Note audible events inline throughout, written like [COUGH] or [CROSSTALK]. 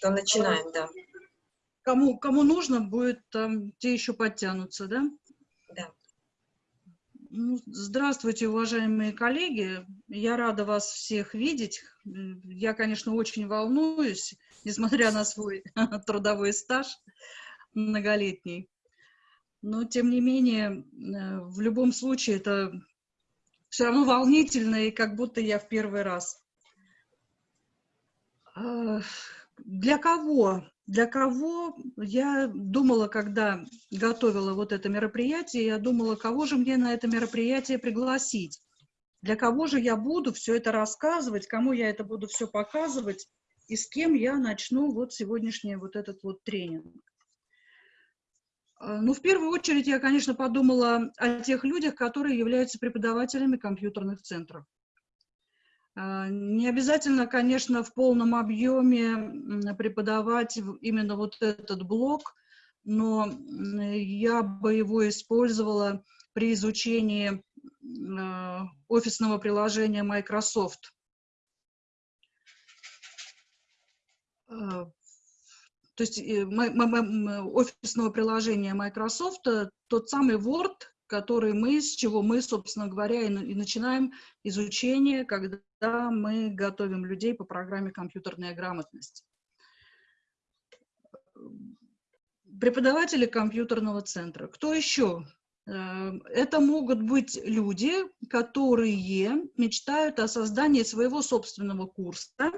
То начинаем, да. Кому, кому нужно будет, там, те еще подтянутся, да? Да. Ну, здравствуйте, уважаемые коллеги. Я рада вас всех видеть. Я, конечно, очень волнуюсь, несмотря на свой [LAUGHS] трудовой стаж многолетний. Но, тем не менее, э, в любом случае, это все равно волнительно, и как будто я в первый раз. Для кого? Для кого я думала, когда готовила вот это мероприятие, я думала, кого же мне на это мероприятие пригласить? Для кого же я буду все это рассказывать, кому я это буду все показывать, и с кем я начну вот сегодняшний вот этот вот тренинг. А, ну, в первую очередь, я, конечно, подумала о тех людях, которые являются преподавателями компьютерных центров. А, не обязательно, конечно, в полном объеме преподавать именно вот этот блок, но я бы его использовала при изучении а, офисного приложения Microsoft. То есть э, офисного приложения Microsoft, э, тот самый Word, который мы, с чего мы, собственно говоря, и, и начинаем изучение, когда мы готовим людей по программе «Компьютерная грамотность». Преподаватели компьютерного центра. Кто еще? Э, это могут быть люди, которые мечтают о создании своего собственного курса,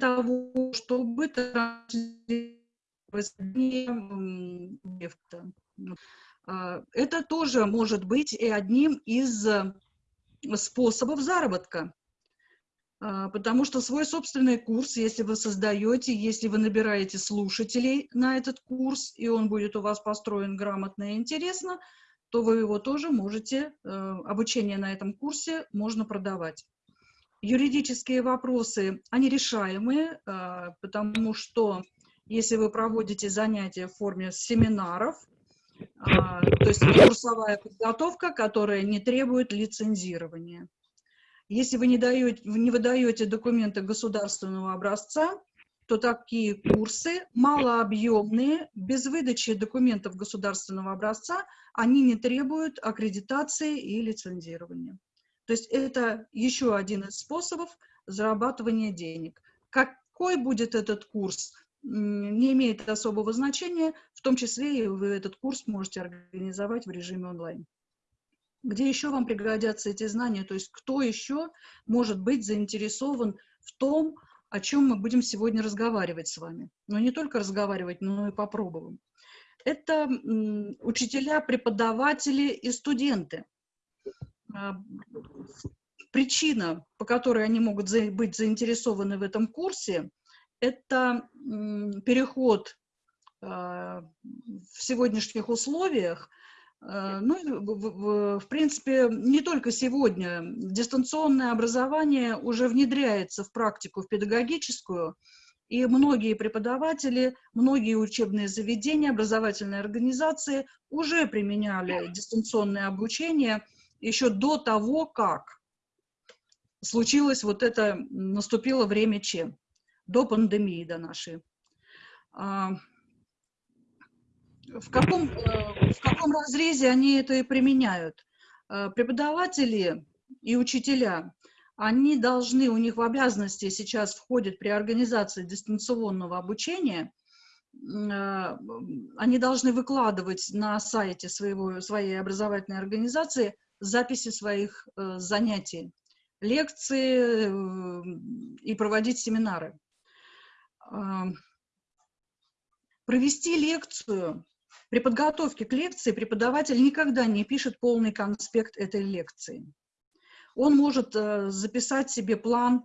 того, чтобы а, это тоже может быть и одним из э, способов заработка. А, потому что свой собственный курс, если вы создаете, если вы набираете слушателей на этот курс, и он будет у вас построен грамотно и интересно, то вы его тоже можете, э, обучение на этом курсе можно продавать. Юридические вопросы, они решаемые, а, потому что если вы проводите занятия в форме семинаров, а, то есть курсовая подготовка, которая не требует лицензирования. Если вы не, даете, не выдаете документы государственного образца, то такие курсы малообъемные, без выдачи документов государственного образца, они не требуют аккредитации и лицензирования. То есть это еще один из способов зарабатывания денег. Какой будет этот курс, не имеет особого значения, в том числе и вы этот курс можете организовать в режиме онлайн. Где еще вам пригодятся эти знания, то есть кто еще может быть заинтересован в том, о чем мы будем сегодня разговаривать с вами. Но не только разговаривать, но и попробуем. Это учителя, преподаватели и студенты. А, причина, по которой они могут быть заинтересованы в этом курсе, это переход а, в сегодняшних условиях, а, ну, в, принципе, не только сегодня. Дистанционное образование уже внедряется в практику, в педагогическую, и многие преподаватели, многие учебные заведения, образовательные организации уже применяли дистанционное обучение еще до того, как случилось вот это, наступило время Че, до пандемии, до нашей. А, в каком, э, в каком разрезе они это и применяют? А, преподаватели и учителя, они должны, у них в обязанности сейчас входит при организации дистанционного обучения, а, они должны выкладывать на сайте своего, своей образовательной организации записи своих э, занятий, лекции э, и проводить семинары. Провести лекцию, при подготовке к лекции преподаватель никогда не пишет полный конспект этой лекции. Он может э, записать себе план,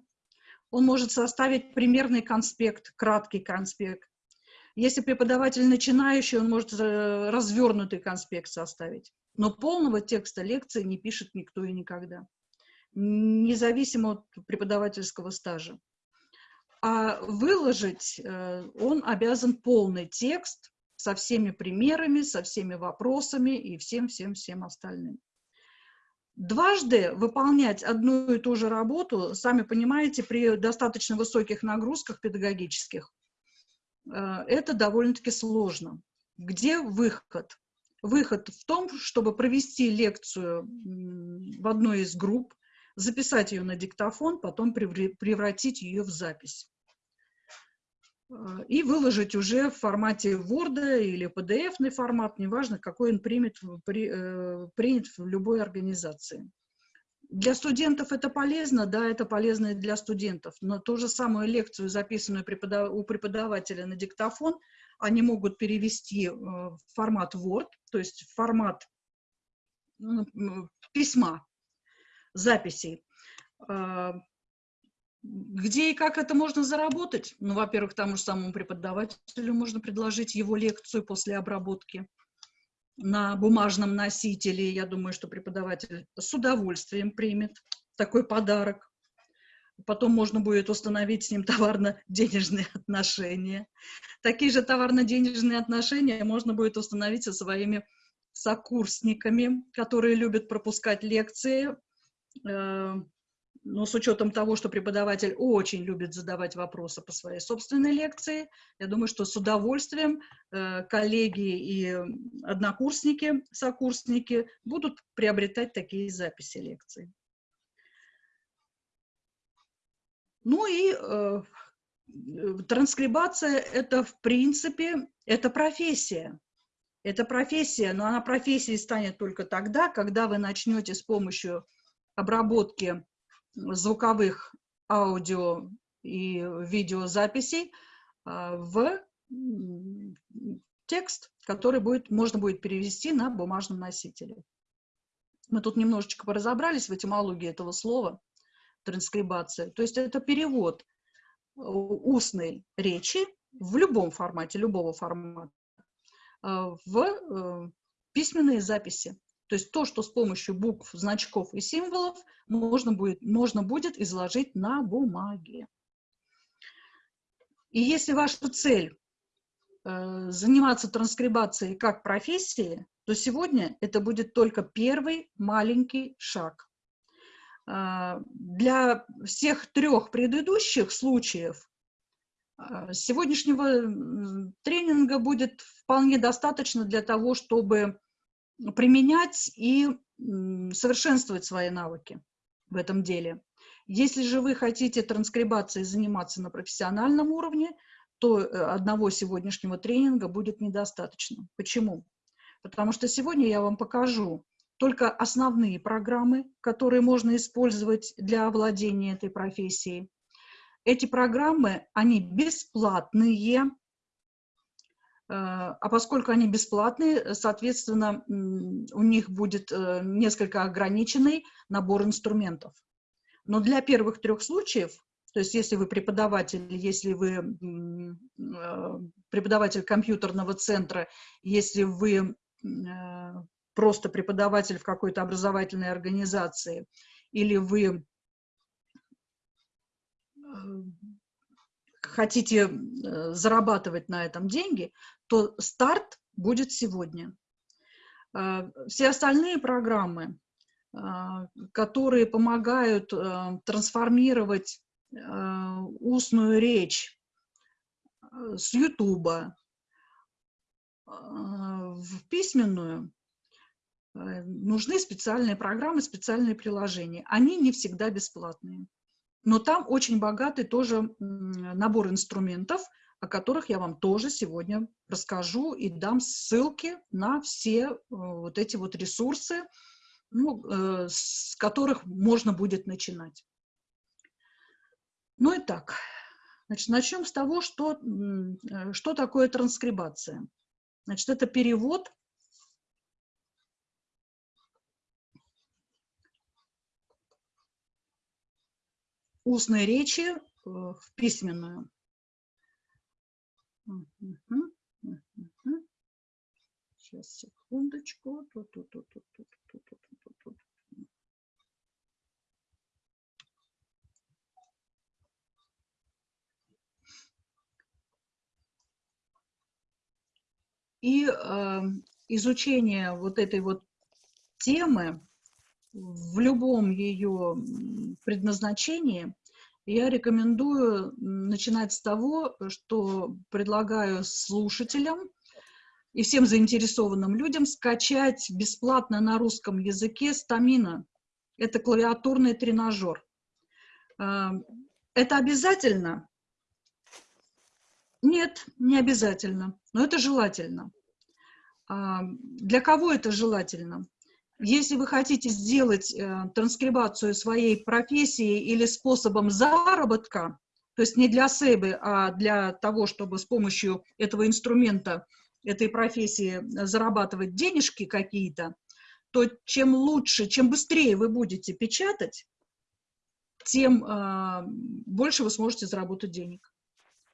он может составить примерный конспект, краткий конспект. Если преподаватель начинающий, он может э, развернутый конспект составить. Но полного текста лекции не пишет никто и никогда, независимо от преподавательского стажа. А выложить э, он обязан полный текст со всеми примерами, со всеми вопросами и всем-всем-всем остальным. Дважды выполнять одну и ту же работу, сами понимаете, при достаточно высоких нагрузках педагогических, э, это довольно-таки сложно. Где выход? Выход в том, чтобы провести лекцию в одной из групп, записать ее на диктофон, потом превратить ее в запись. Э, и выложить уже в формате Word или PDF формат, неважно, какой он примет, при, э, принят в любой организации. Для студентов это полезно, да, это полезно и для студентов, но ту же самую лекцию, записанную преподав... у преподавателя на диктофон, они могут перевести э, в формат Word, то есть в формат ну, письма, записей. Э, где и как это можно заработать? Ну, во-первых, тому же самому преподавателю можно предложить его лекцию после обработки на бумажном носителе. Я думаю, что преподаватель с удовольствием примет такой подарок. Потом можно будет установить с ним товарно-денежные [LAUGHS] отношения. Такие же товарно-денежные отношения можно будет установить со своими сокурсниками, которые любят пропускать лекции, но с учетом того, что преподаватель очень любит задавать вопросы по своей собственной лекции, я думаю, что с удовольствием э, коллеги и однокурсники, сокурсники будут приобретать такие записи лекций. Ну и э, транскрибация – это, в принципе, это профессия. Это профессия, но она профессией станет только тогда, когда вы начнете с помощью обработки звуковых аудио и видеозаписей а, в текст, который будет, можно будет перевести на бумажном носителе. Мы тут немножечко поразобрались в этимологии этого слова, транскрибация. То есть это перевод устной речи в любом формате, любого формата, а, в э, письменные записи. То есть то, что с помощью букв, значков и символов можно будет, можно будет изложить на бумаге. И если ваша цель э, заниматься транскрибацией как профессией, то сегодня это будет только первый маленький шаг. Э, для всех трех предыдущих случаев э, сегодняшнего тренинга будет вполне достаточно для того, чтобы применять и совершенствовать свои навыки в этом деле. Если же вы хотите транскрибацией заниматься на профессиональном уровне, то э, одного сегодняшнего тренинга будет недостаточно. Почему? Потому что сегодня я вам покажу только основные программы, которые можно использовать для овладения этой профессией. Эти программы, они бесплатные, а поскольку они бесплатные, соответственно, у них будет э, несколько ограниченный набор инструментов. Но для первых трех случаев, то есть если вы преподаватель, если вы э, преподаватель компьютерного центра, если вы просто преподаватель в какой-то образовательной организации, или вы хотите зарабатывать на этом деньги, то старт будет сегодня. А, все остальные программы, а, которые помогают а, трансформировать устную речь с Ютуба в письменную, нужны специальные программы, специальные приложения. Они не всегда бесплатные. Но там очень богатый тоже набор инструментов, о которых я вам тоже сегодня расскажу и дам ссылки на все э, вот эти вот ресурсы, ну, э, с которых можно будет начинать. Ну и так, значит, начнем с того, что, э, что такое транскрибация. Значит, это перевод устной речи в письменную. Сейчас, секундочку. Тут, тут, тут, тут, тут, тут, тут, тут, тут. И э, изучение вот этой вот темы в любом ее предназначении, я рекомендую начинать с того, что предлагаю слушателям и всем заинтересованным людям скачать бесплатно на русском языке стамина. Это клавиатурный тренажер. А, это обязательно? Нет, не обязательно, но это желательно. А, для кого это желательно? Если вы хотите сделать э, транскрибацию своей профессии или способом заработка, то есть не для себя, а для того, чтобы с помощью этого инструмента, этой профессии зарабатывать денежки какие-то, то чем лучше, чем быстрее вы будете печатать, тем э, больше вы сможете заработать денег.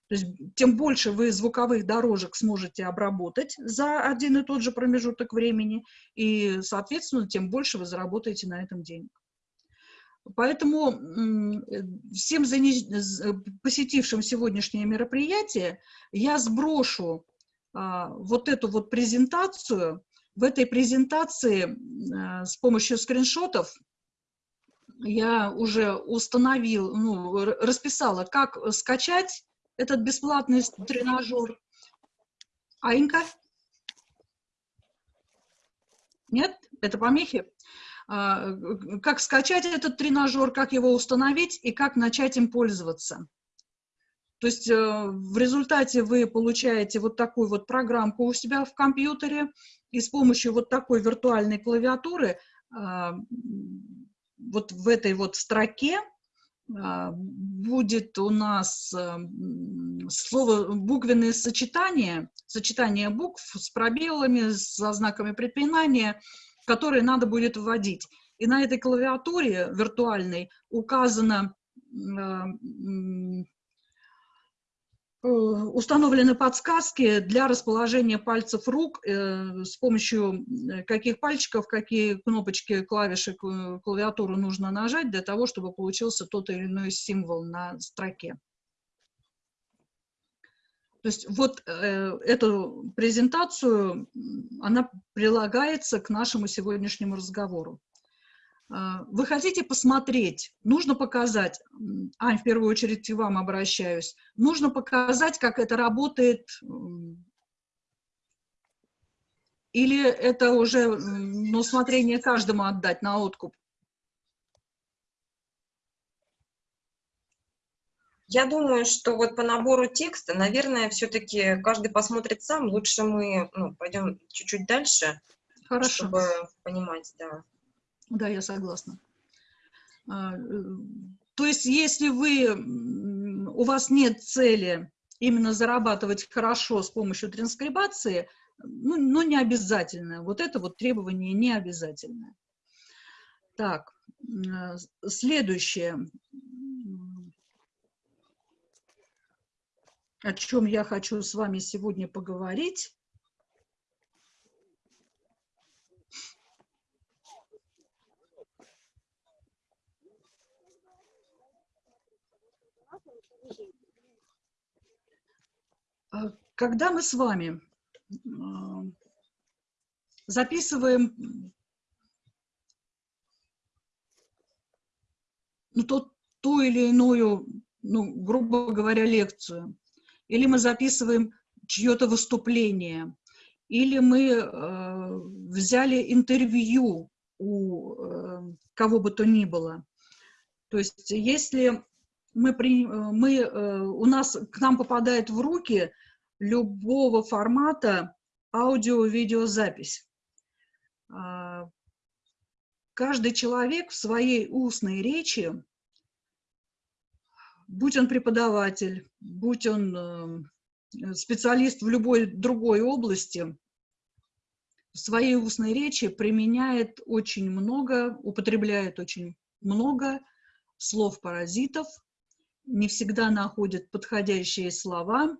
То есть тем больше вы звуковых дорожек сможете обработать за один и тот же промежуток времени, и, соответственно, тем больше вы заработаете на этом денег. Поэтому всем посетившим сегодняшнее мероприятие я сброшу а, вот эту вот презентацию. В этой презентации а, с помощью скриншотов я уже установил, ну, расписала, как скачать этот бесплатный тренажер. Аинька? Нет? Это помехи? А, как скачать этот тренажер, как его установить и как начать им пользоваться. То есть э, в результате вы получаете вот такую вот программку у себя в компьютере, и с помощью вот такой виртуальной клавиатуры а, вот в этой вот строке будет у нас э, слово буквенные сочетания, сочетание букв с пробелами, со знаками препинания, которые надо будет вводить. И на этой клавиатуре виртуальной указано а, Э, установлены подсказки для расположения пальцев рук, э, с помощью э, каких пальчиков, какие кнопочки, клавиши клавиатуры нужно нажать для того, чтобы получился тот или иной символ на строке. То есть вот э, эту презентацию, она прилагается к нашему сегодняшнему разговору. А, вы хотите посмотреть, нужно показать, Ань, в первую очередь к вам обращаюсь, нужно показать, как это работает, или это уже на усмотрение каждому отдать на откуп? Я думаю, что вот по набору текста, наверное, все-таки каждый посмотрит сам. Лучше мы ну, пойдем чуть-чуть дальше, Хорошо. чтобы понимать, да. Да, я согласна. А, э, то есть, если вы, у вас нет цели именно зарабатывать хорошо с помощью транскрибации, ну, ну не обязательно. Вот это вот требование не обязательное. Так, э, следующее, о чем я хочу с вами сегодня поговорить, когда мы с вами а, записываем ну, то, ту или иную, ну, грубо говоря, лекцию, или мы записываем чье-то выступление, или мы э, взяли интервью у э, кого бы то ни было. То есть если мы, при, мы, э, у нас, к нам попадает в руки любого формата аудио-видеозапись. А, каждый человек в своей устной речи, будь он преподаватель, будь он э, специалист в любой другой области, в своей устной речи применяет очень много, употребляет очень много слов-паразитов, не всегда находит подходящие слова,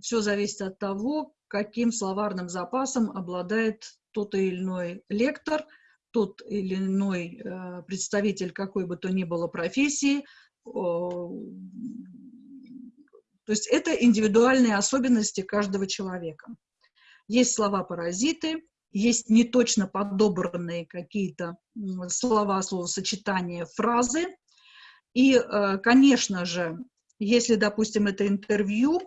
все зависит от того, каким словарным запасом обладает тот или иной лектор, тот или иной э, представитель какой бы то ни было профессии. То есть это индивидуальные особенности каждого человека. Есть слова-паразиты, есть неточно подобранные какие-то слова, словосочетания, фразы. И, э, конечно же, если, допустим, это интервью,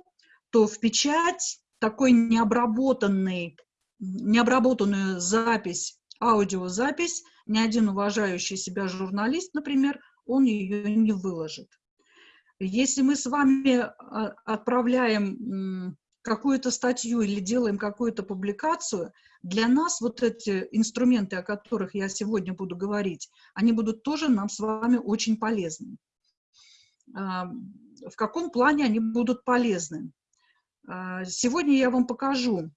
то в печать такой необработанный, необработанную запись, аудиозапись, ни один уважающий себя журналист, например, он ее не выложит. Если мы с вами а, отправляем какую-то статью или делаем какую-то публикацию, для нас вот эти инструменты, о которых я сегодня буду говорить, они будут тоже нам с вами очень полезны. А, в каком плане они будут полезны? А, сегодня я вам покажу,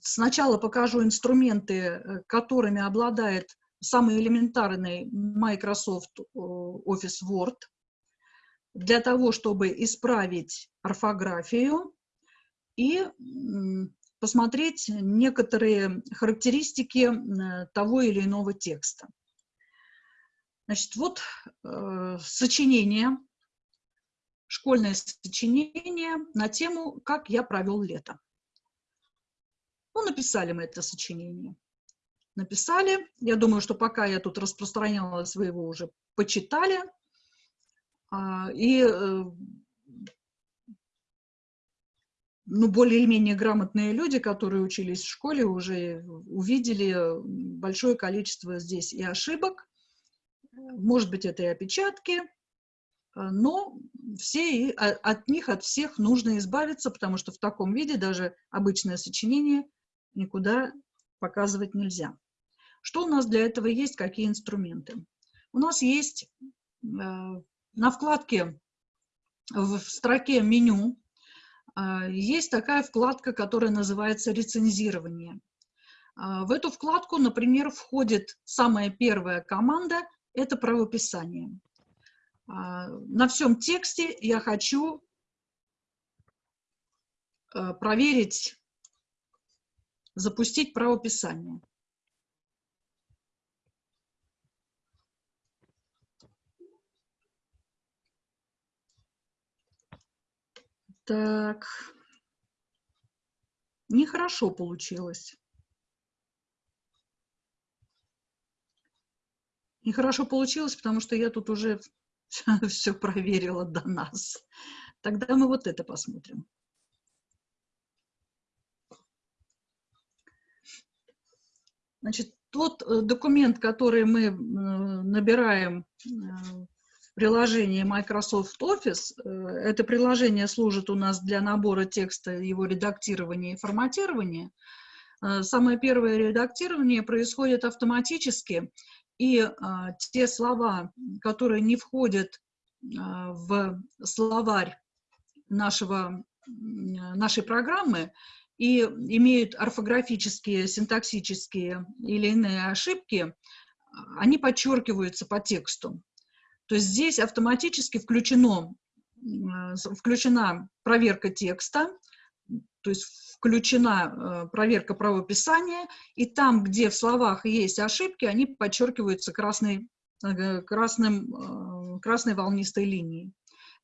сначала покажу инструменты, э, которыми обладает самый элементарный Microsoft Office Word – для того, чтобы исправить орфографию и посмотреть некоторые характеристики э, того или иного текста. Значит, вот э, сочинение, школьное сочинение на тему «Как я провел лето». Ну, написали мы это сочинение. Написали. Я думаю, что пока я тут распространяла своего уже почитали. А, и э, ну, более или менее грамотные люди, которые учились в школе, уже увидели большое количество здесь и ошибок, может быть, это и опечатки, но все, от них, от всех нужно избавиться, потому что в таком виде даже обычное сочинение никуда показывать нельзя. Что у нас для этого есть, какие инструменты? У нас есть э, на вкладке в строке меню а, есть такая вкладка, которая называется «Рецензирование». А, в эту вкладку, например, входит самая первая команда – это правописание. А, на всем тексте я хочу проверить, запустить правописание. Так. Нехорошо получилось. Нехорошо получилось, потому что я тут уже [LAUGHS] все проверила до нас. Тогда мы вот это посмотрим. Значит, тот э, документ, который мы э, набираем э, приложение Microsoft Office. Э, это приложение служит у нас для набора текста, его редактирования и форматирования. Э, самое первое редактирование происходит автоматически, и э, те слова, которые не входят в словарь нашего, нашей программы и имеют орфографические, синтаксические или иные ошибки, они подчеркиваются по тексту то есть здесь автоматически включено, включена проверка текста, то есть включена э, проверка правописания, и там, где в словах есть ошибки, они подчеркиваются красной, красным, э, красной волнистой линией.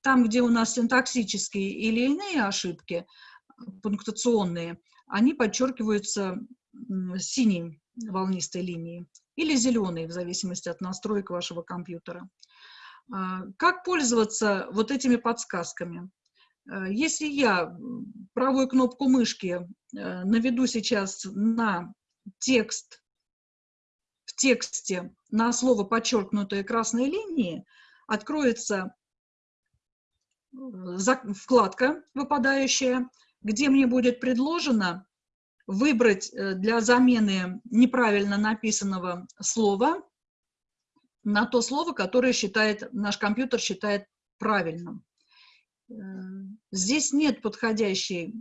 Там, где у нас синтаксические или иные ошибки, пунктуационные, они подчеркиваются синей волнистой линией или зеленой, в зависимости от настроек вашего компьютера. А, как пользоваться вот этими подсказками? А, если я правую кнопку мышки э, наведу сейчас на текст, в тексте на слово подчеркнутые красной линии, откроется э, вкладка выпадающая, где мне будет предложено выбрать э, для замены неправильно написанного слова на то слово, которое считает, наш компьютер считает правильным. Э, здесь нет подходящей,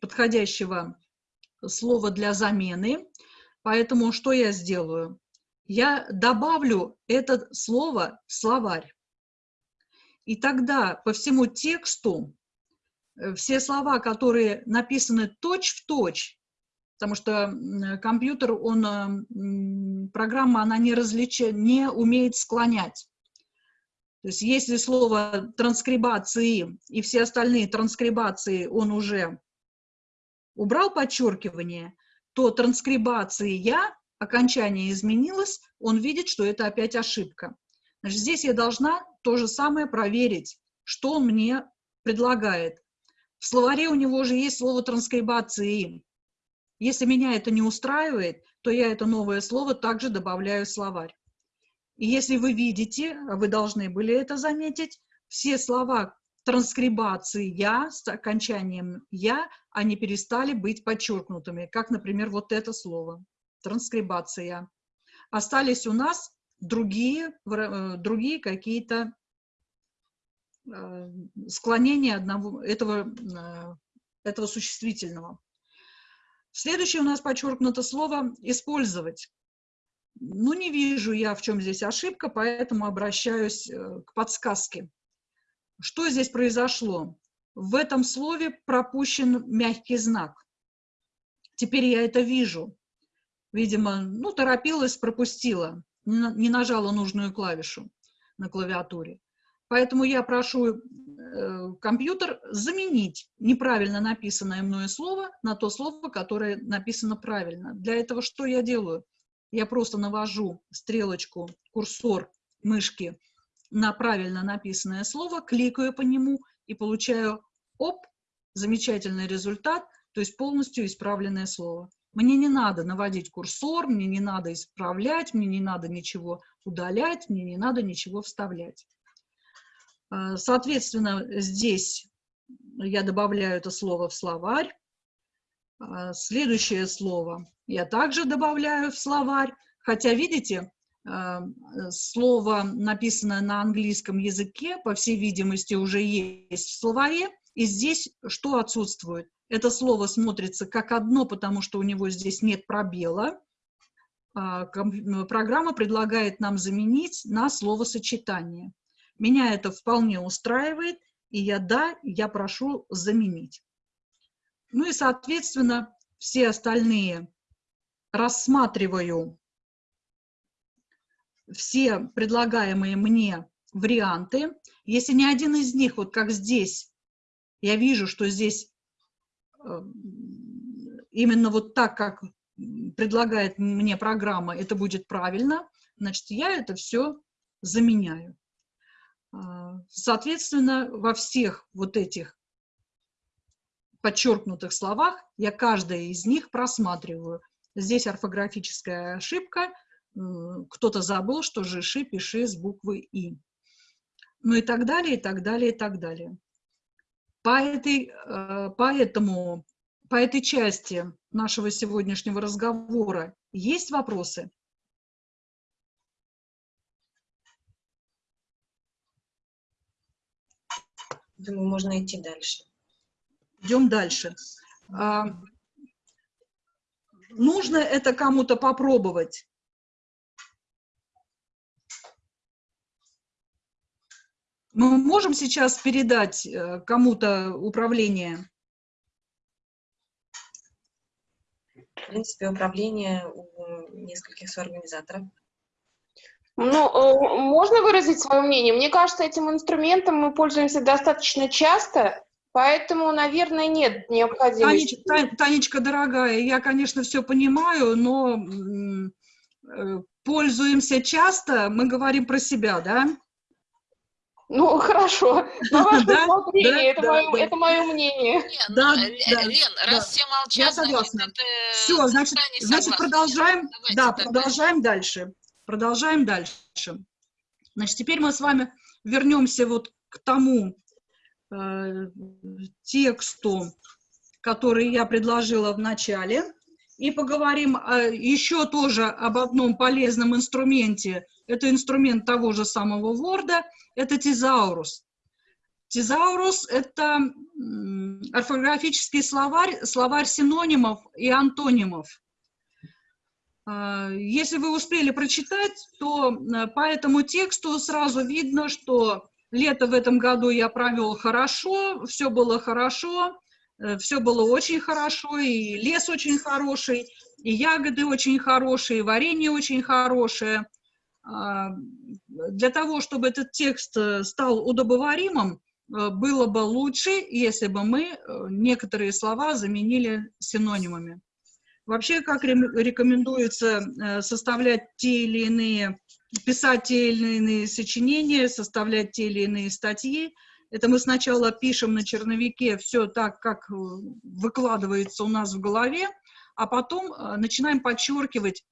подходящего слова для замены, поэтому что я сделаю? Я добавлю это слово в словарь. И тогда по всему тексту э, все слова, которые написаны точь-в-точь потому что компьютер, он, программа, она не, различает, не умеет склонять. То есть если слово транскрибации и все остальные транскрибации он уже убрал подчеркивание, то транскрибации «я» окончание изменилось, он видит, что это опять ошибка. Значит, здесь я должна то же самое проверить, что он мне предлагает. В словаре у него же есть слово транскрибации. Если меня это не устраивает, то я это новое слово также добавляю в словарь. И если вы видите, вы должны были это заметить, все слова транскрибации «я» с окончанием «я», они перестали быть подчеркнутыми, как, например, вот это слово транскрибация. Остались у нас другие, э, другие какие-то э, склонения одного, этого, э, этого существительного. Следующее у нас подчеркнуто слово «использовать». Ну, не вижу я, в чем здесь ошибка, поэтому обращаюсь к подсказке. Что здесь произошло? В этом слове пропущен мягкий знак. Теперь я это вижу видимо, ну, торопилась, пропустила, не нажала нужную клавишу на клавиатуре. Поэтому я прошу э, компьютер заменить неправильно написанное мною слово на то слово, которое написано правильно. Для этого что я делаю? Я просто навожу стрелочку, курсор мышки на правильно написанное слово, кликаю по нему и получаю, оп, замечательный результат, то есть полностью исправленное слово. Мне не надо наводить курсор, мне не надо исправлять, мне не надо ничего удалять, мне не надо ничего вставлять. А, соответственно, здесь я добавляю это слово в словарь. А, следующее слово я также добавляю в словарь. Хотя, видите, а, слово, написанное на английском языке, по всей видимости, уже есть в словаре. И здесь что отсутствует? Это слово смотрится как одно, потому что у него здесь нет пробела. Программа предлагает нам заменить на словосочетание. Меня это вполне устраивает, и я да, я прошу заменить. Ну и, соответственно, все остальные рассматриваю все предлагаемые мне варианты. Если ни один из них, вот как здесь, я вижу, что здесь именно вот так, как предлагает мне программа, это будет правильно, значит, я это все заменяю. А, соответственно, во всех вот этих подчеркнутых словах я каждое из них просматриваю. Здесь орфографическая ошибка, кто-то забыл, что жиши пиши с буквы «и». Ну и так далее, и так далее, и так далее. По этой, э, поэтому, по этой части нашего сегодняшнего разговора есть вопросы? Думаю, можно идти дальше. Идем дальше. А, нужно это кому-то попробовать? Мы можем сейчас передать э, кому-то управление? В принципе, управление у нескольких соорганизаторов. Ну, э, можно выразить свое мнение? Мне кажется, этим инструментом мы пользуемся достаточно часто, поэтому, наверное, нет необходимости. Танечка, Танечка дорогая, я, конечно, все понимаю, но э, пользуемся часто, мы говорим про себя, да? Ну, хорошо. На ваше [LAUGHS] да, усмотрение, да, это, да, мое, да. это мое мнение. Нет, да, ну, да, Лен, да. раз все молчат, Я согласна. Значит, все, значит, значит продолжаем, Давайте да, так, продолжаем дальше. Продолжаем дальше. Значит, теперь мы с вами вернемся вот к тому э, тексту, который я предложила в начале, и поговорим э, еще тоже об одном полезном инструменте. Это инструмент того же самого Word – это тезаурус. Тезаурус – это орфографический словарь, словарь синонимов и антонимов. А, если вы успели прочитать, то э, по этому тексту сразу видно, что лето в этом году я провел хорошо, все было хорошо, э, все было очень хорошо, и лес очень хороший, и ягоды очень хорошие, и варенье очень хорошее – а, для того, чтобы этот текст э, стал удобоваримым, было бы лучше, если бы мы некоторые слова заменили синонимами. Вообще, как рекомендуется составлять те или иные, писать те или иные сочинения, составлять те или иные статьи, это мы сначала пишем на черновике все так, как выкладывается у нас в голове, а потом начинаем подчеркивать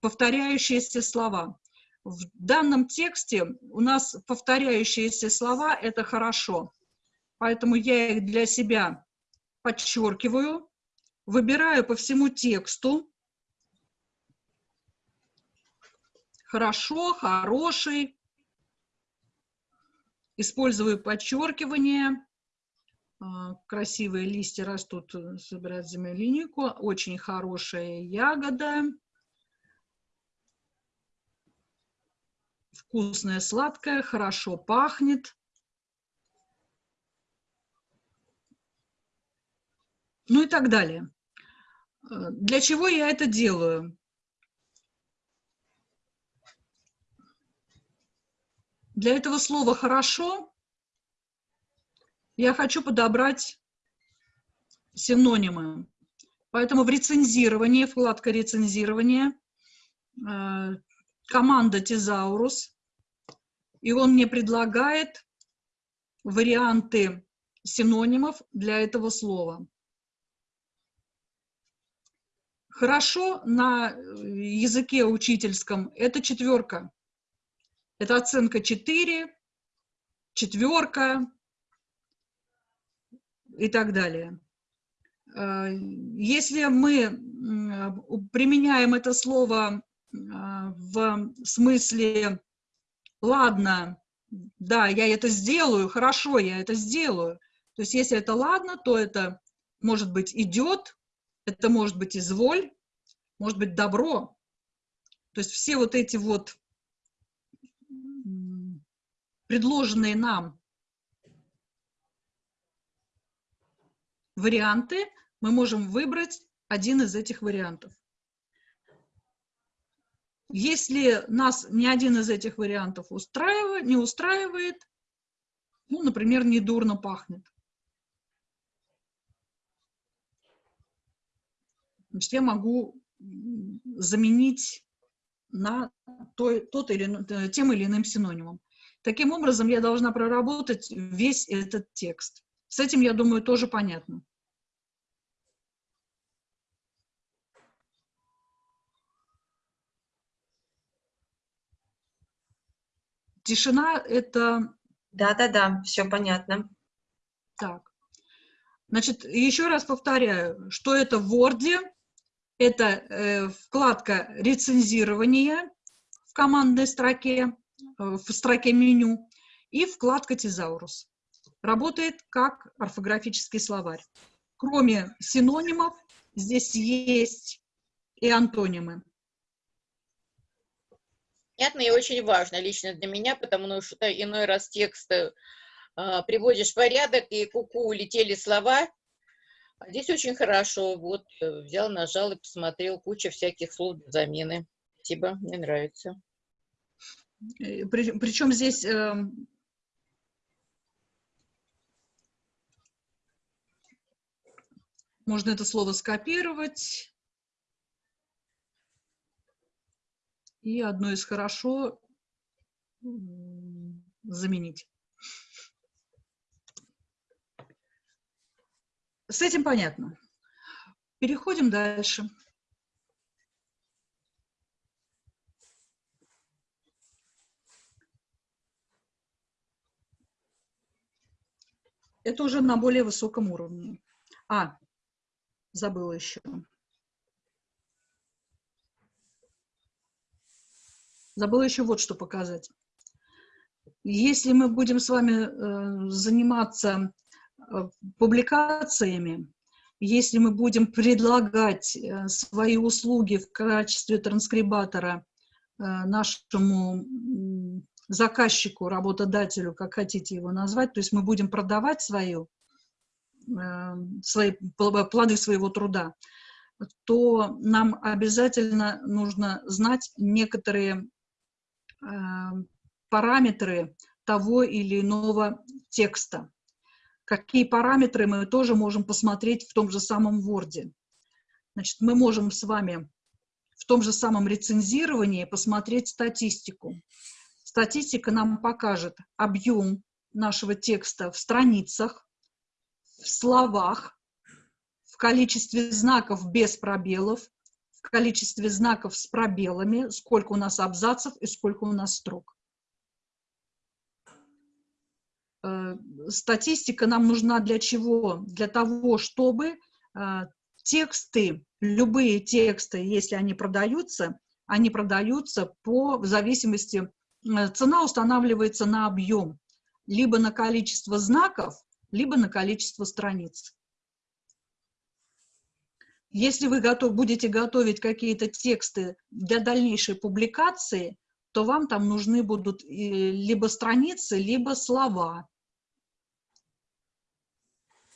повторяющиеся слова. В данном тексте у нас повторяющиеся слова – это хорошо, поэтому я их для себя подчеркиваю, выбираю по всему тексту. Хорошо, хороший. Использую подчеркивание. А, красивые листья растут, э, собирать землянику. Очень хорошая ягода. вкусное, сладкое, хорошо пахнет. Ну и так далее. Э, для чего я это делаю? Для этого слова «хорошо» я хочу подобрать синонимы. Поэтому в рецензировании, вкладка рецензирования, э, команда Тезаурус, и он мне предлагает варианты синонимов для этого слова. Хорошо на языке учительском это четверка. Это оценка 4, четверка и так далее. Э, если мы применяем это слово а, в смысле, ладно, да, я это сделаю, хорошо, я это сделаю. То есть если это ладно, то это может быть идет, это может быть изволь, может быть добро. То есть все вот эти вот предложенные нам варианты, мы можем выбрать один из этих вариантов. Если нас ни один из этих вариантов устраивает, не устраивает, ну, например, недурно пахнет. Значит, я могу заменить на той, тот или, тем или иным синонимом. Таким образом, я должна проработать весь этот текст. С этим, я думаю, тоже понятно. Тишина – это… Да-да-да, все понятно. Так. Значит, еще раз повторяю, что это в Word, это э, вкладка рецензирования в командной строке, э, в строке меню, и вкладка Тезаурус. Работает как орфографический словарь. Кроме синонимов, здесь есть и антонимы понятно и очень важно лично для меня, потому что иной раз текст э, приводишь в порядок, и куку -ку, улетели слова. А здесь очень хорошо. Вот э, взял, нажал и посмотрел. Куча всяких слов замены. Спасибо, мне нравится. Э, при, причем здесь... Э, можно это слово скопировать и одно из хорошо заменить. С этим понятно. Переходим дальше. Это уже на более высоком уровне. А, забыла еще. Забыла еще вот что показать. Если мы будем с вами э, заниматься публикациями, если мы будем предлагать э, свои услуги в качестве транскрибатора э, нашему заказчику, работодателю, как хотите его назвать, то есть мы будем продавать свою, э, свои, плоды своего труда, то нам обязательно нужно знать некоторые параметры того или иного текста. Какие параметры мы тоже можем посмотреть в том же самом Word. Значит, мы можем с вами в том же самом рецензировании посмотреть статистику. Статистика нам покажет объем нашего текста в страницах, в словах, в количестве знаков без пробелов, в количестве знаков с пробелами, сколько у нас абзацев и сколько у нас строк. Э, статистика нам нужна для чего? Для того, чтобы э, тексты, любые тексты, если они продаются, они продаются по, в зависимости, э, цена устанавливается на объем, либо на количество знаков, либо на количество страниц. Если вы готов, будете готовить какие-то тексты для дальнейшей публикации, то вам там нужны будут либо страницы, либо слова.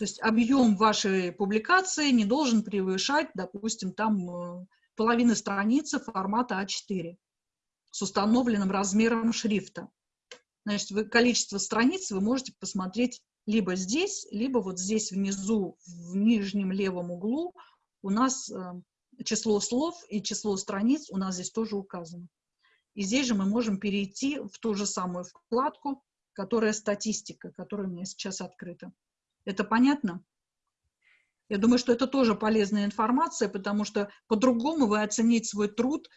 То есть объем вашей публикации не должен превышать, допустим, там э, половины страницы формата А4 с установленным размером шрифта. Значит, вы, количество страниц вы можете посмотреть либо здесь, либо вот здесь внизу, в нижнем левом углу у нас э, число слов и число страниц у нас здесь тоже указано. И здесь же мы можем перейти в ту же самую вкладку, которая статистика, которая у меня сейчас открыта. Это понятно? Я думаю, что это тоже полезная информация, потому что по-другому вы оценить свой труд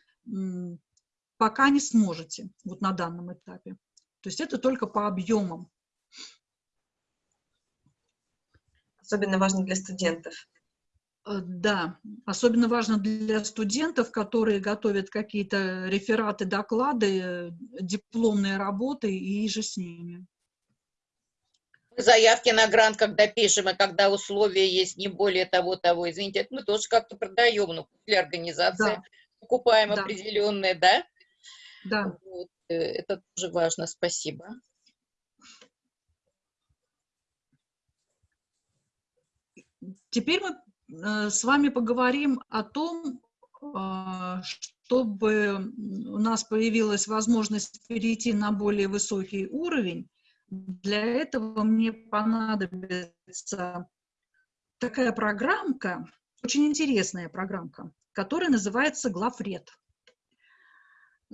пока не сможете, вот на данном этапе. То есть это только по объемам. Особенно важно для студентов. Э, да, особенно важно для студентов, которые готовят какие-то рефераты, доклады, э, дипломные работы и же с ними. Заявки на грант, когда пишем, и когда условия есть не более того, того, извините, это мы тоже как-то продаем, ну, для организации да. покупаем да. определенные, да? Да. Вот, э, это тоже важно, спасибо. Теперь мы Э, с вами поговорим о том, а, чтобы у нас появилась возможность перейти на более высокий уровень. Для этого мне понадобится такая программка, очень интересная программка, которая называется Главред.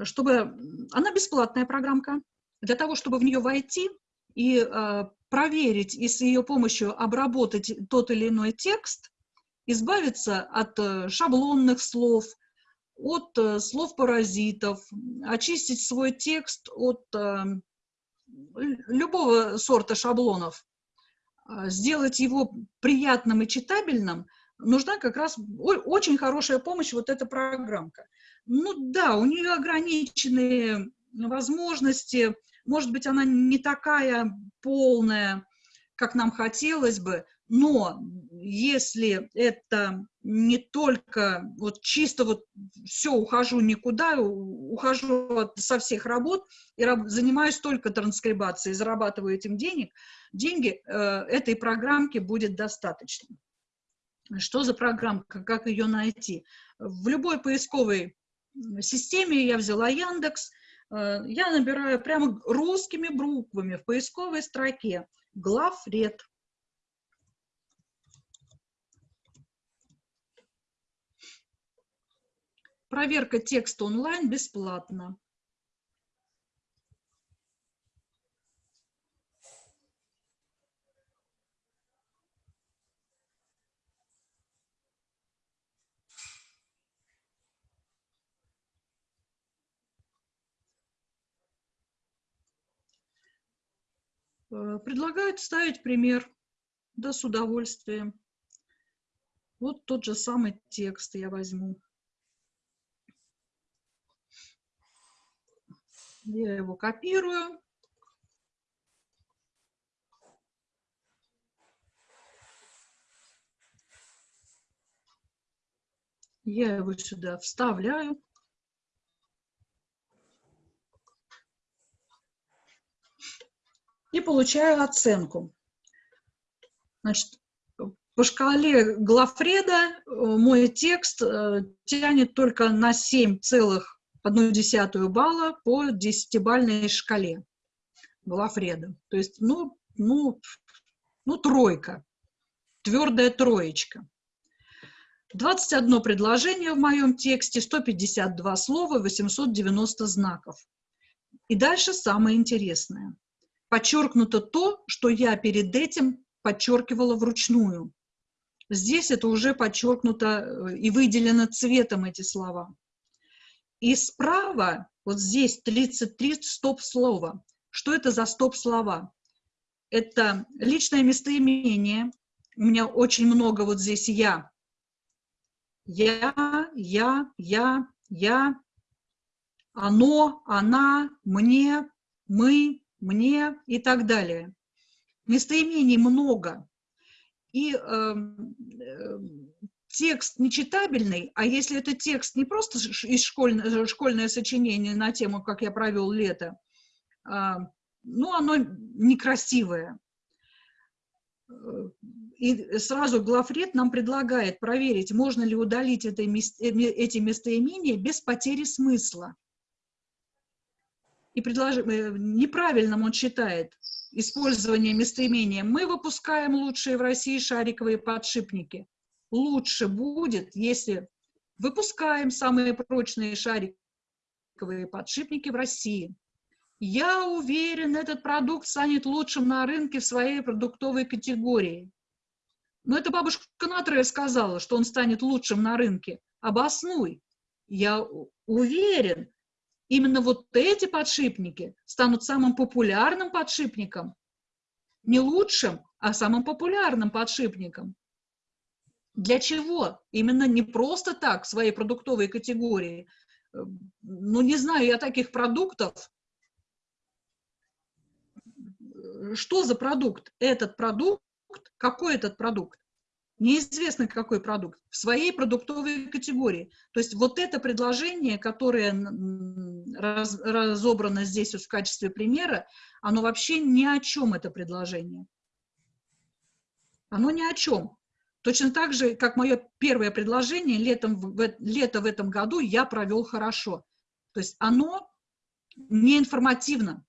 Чтобы, она бесплатная программка. Для того, чтобы в нее войти и э, проверить и с ее помощью обработать тот или иной текст, избавиться от э, шаблонных слов, от э, слов-паразитов, очистить свой текст от э, любого сорта шаблонов, сделать его приятным и читабельным, нужна как раз очень хорошая помощь, вот эта программка. Ну да, у нее ограниченные возможности, может быть, она не такая полная, как нам хотелось бы, но если это не только вот чисто вот все, ухожу никуда, ухожу от, со всех работ и раб, занимаюсь только транскрибацией, зарабатываю этим денег, деньги э, этой программки будет достаточно. Что за программка, как ее найти? В любой поисковой системе я взяла Яндекс, э, я набираю прямо русскими буквами в поисковой строке главред Проверка текста онлайн бесплатна. Э, предлагают ставить пример, да, с удовольствием. Вот тот же самый текст я возьму. Я его копирую. Я его сюда вставляю. И получаю оценку. Значит, по шкале Глафреда э, мой текст э, тянет только на 7 целых одну десятую балла по десятибальной шкале была Фреда. То есть, ну, ну, Ну, тройка, твердая троечка. 21 предложение в моем тексте, 152 слова, 890 знаков. И дальше самое интересное. Подчеркнуто то, что я перед этим подчеркивала вручную. Здесь это уже подчеркнуто э, и выделено цветом эти слова. И справа, вот здесь 33 стоп-слова. Что это за стоп-слова? Это личное местоимение. У меня очень много вот здесь «я». Я, я, я, я, оно, она, мне, мы, мне и так далее. Местоимений много. И э, э, текст нечитабельный, а если это текст не просто из школьное, школьное сочинение на тему «Как я провел лето», э, ну, оно некрасивое. И сразу главред нам предлагает проверить, можно ли удалить это, эти местоимения без потери смысла. И предлож... Э, неправильным он считает использование местоимения. Мы выпускаем лучшие в России шариковые подшипники. Лучше будет, если выпускаем самые прочные шариковые подшипники в России. Я уверен, этот продукт станет лучшим на рынке в своей продуктовой категории. Но это бабушка Натрея сказала, что он станет лучшим на рынке. Обоснуй. Я уверен, именно вот эти подшипники станут самым популярным подшипником. Не лучшим, а самым популярным подшипником. Для чего? Именно не просто так в своей продуктовой категории. Ну, не знаю я таких продуктов. Что за продукт? Этот продукт, какой этот продукт? неизвестно какой продукт, в своей продуктовой категории. То есть вот это предложение, которое раз, разобрано здесь вот в качестве примера, оно вообще ни о чем, это предложение. Оно ни о чем. Точно так же, как мое первое предложение, летом, в, лето в этом году я провел хорошо. То есть оно не информативно.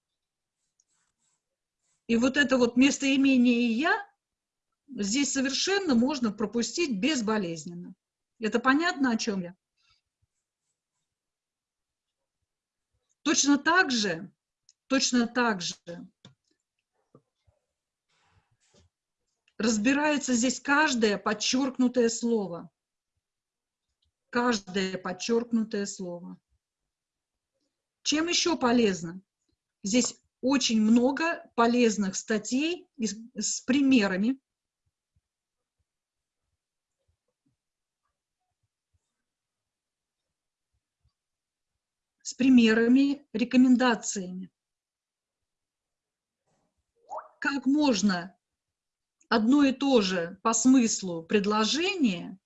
И вот это вот местоимение «я» здесь совершенно можно пропустить безболезненно. Это понятно, о чем я? Точно так же, точно так же разбирается здесь каждое подчеркнутое слово. Каждое подчеркнутое слово. Чем еще полезно? Здесь очень много полезных статей с примерами, с примерами, рекомендациями. Как можно одно и то же по смыслу предложение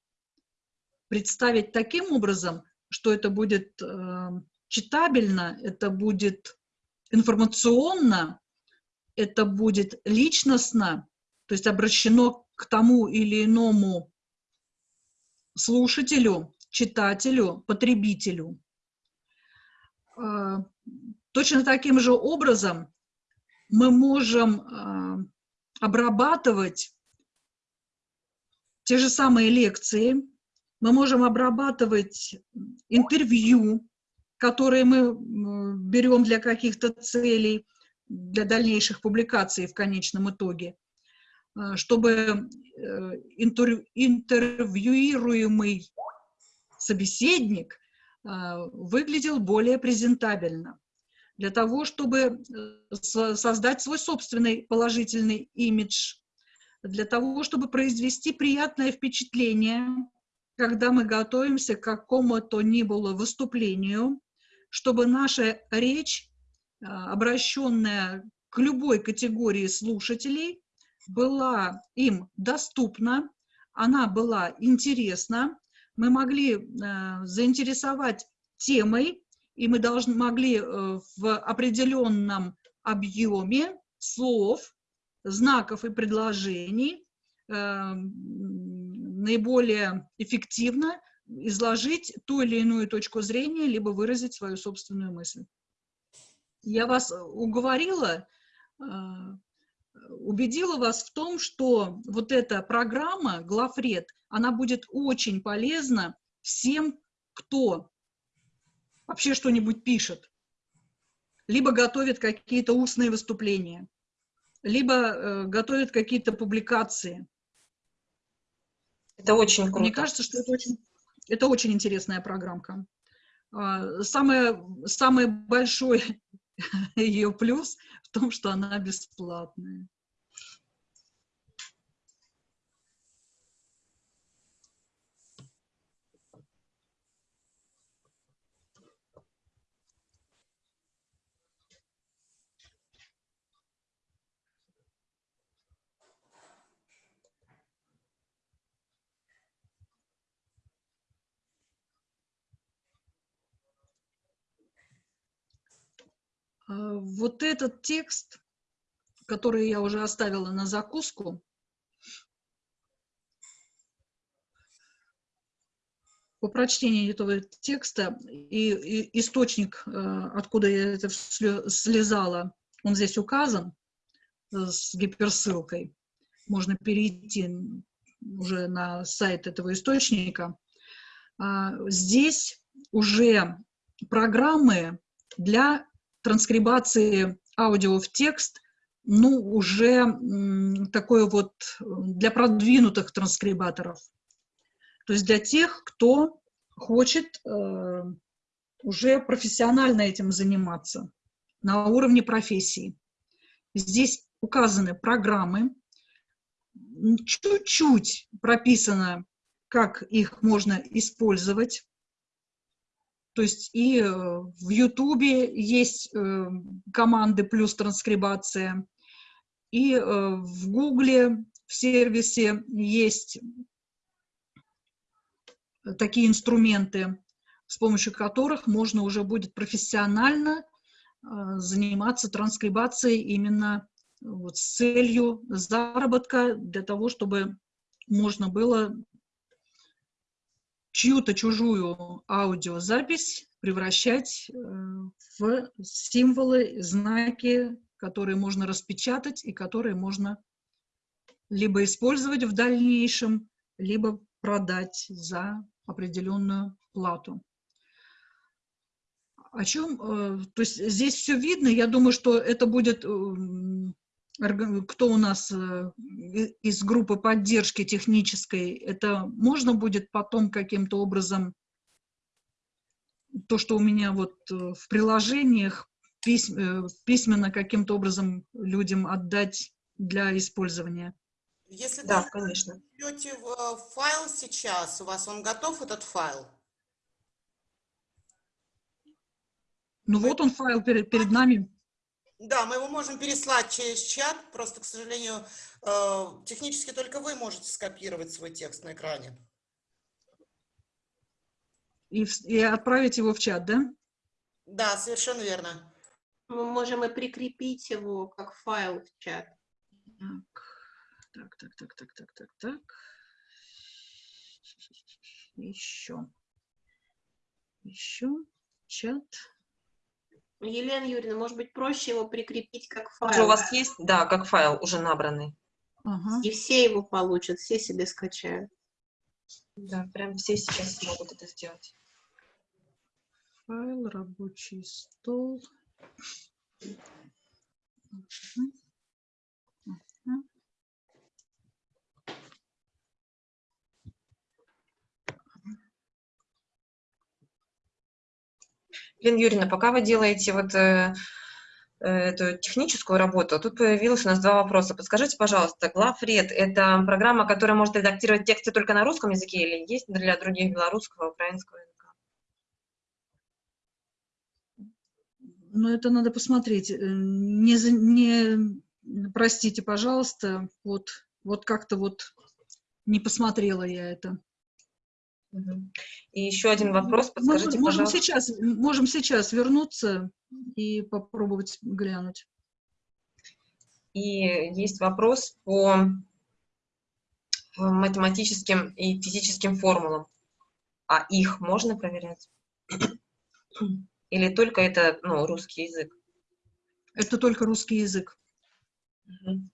представить таким образом, что это будет э, читабельно, это будет информационно, это будет личностно, то есть обращено к тому или иному слушателю, читателю, потребителю. А, точно таким же образом мы можем а, обрабатывать те же самые лекции, мы можем обрабатывать интервью, которые мы берем для каких-то целей, для дальнейших публикаций в конечном итоге, а, чтобы э, интервьюируемый собеседник а, выглядел более презентабельно. Для того, чтобы э, создать свой собственный положительный имидж, для того, чтобы произвести приятное впечатление, когда мы готовимся к какому-то ни было выступлению, чтобы наша речь, а, обращенная к любой категории слушателей, была им доступна, она была интересна, мы могли э, заинтересовать темой, и мы должны, могли э, в определенном объеме слов, знаков и предложений э, наиболее эффективно изложить ту или иную точку зрения, либо выразить свою собственную мысль. Я вас уговорила убедила вас в том, что вот эта программа Глафред, она будет очень полезна всем, кто вообще что-нибудь пишет, либо готовит какие-то устные выступления, либо э, готовит какие-то публикации. Это очень круто. Мне кажется, что это очень, это очень интересная программка. А, самое, самый большой [LAUGHS] ее плюс в том, что она бесплатная. Вот этот текст, который я уже оставила на закуску, по прочтении этого текста и, и источник, э, откуда я это слезала, он здесь указан э, с гиперссылкой. Можно перейти уже на сайт этого источника. А, здесь уже программы для транскрибации аудио в текст, ну, уже такое вот для продвинутых транскрибаторов. То есть для тех, кто хочет э, уже профессионально этим заниматься на уровне профессии. Здесь указаны программы, чуть-чуть прописано, как их можно использовать. То есть и э, в Ютубе есть э, команды плюс транскрибация, и э, в Гугле в сервисе есть такие инструменты, с помощью которых можно уже будет профессионально заниматься транскрибацией именно вот с целью заработка, для того, чтобы можно было чью-то чужую аудиозапись превращать э, в символы, знаки, которые можно распечатать и которые можно либо использовать в дальнейшем, либо продать за определенную плату. О чем, э, то есть здесь все видно, я думаю, что это будет эм, кто у нас э, из группы поддержки технической, это можно будет потом каким-то образом, то, что у меня вот э, в приложениях, э, письменно каким-то образом людям отдать для использования? Если да, вы конечно. берете файл сейчас, у вас он готов, этот файл? Ну Вы... вот он файл перед, перед нами. Да, мы его можем переслать через чат, просто, к сожалению, э, технически только вы можете скопировать свой текст на экране. И, и отправить его в чат, да? Да, совершенно верно. Мы можем и прикрепить его как файл в чат. Так, так, так, так, так, так, так. Еще. Еще. Чат. Елена Юрьевна, может быть, проще его прикрепить как файл? Уже у вас есть, да, как файл уже набранный. Ага. И все его получат, все себе скачают. Да, прям все сейчас могут это сделать. Файл, рабочий стол. Угу. Лена Юрьевна, пока вы делаете вот э, э, эту техническую работу, тут появилось у нас два вопроса. Подскажите, пожалуйста, Главред – это программа, которая может редактировать тексты только на русском языке или есть для других белорусского, украинского языка? Ну, это надо посмотреть. Э, не, не простите, пожалуйста, вот, вот как-то вот не посмотрела я это. И еще один вопрос, подскажите, можем, пожалуйста. Сейчас, можем сейчас вернуться и попробовать глянуть. И есть вопрос по э, математическим и физическим формулам. А их можно проверять? Или только это ну, русский язык? Это только русский язык. Угу.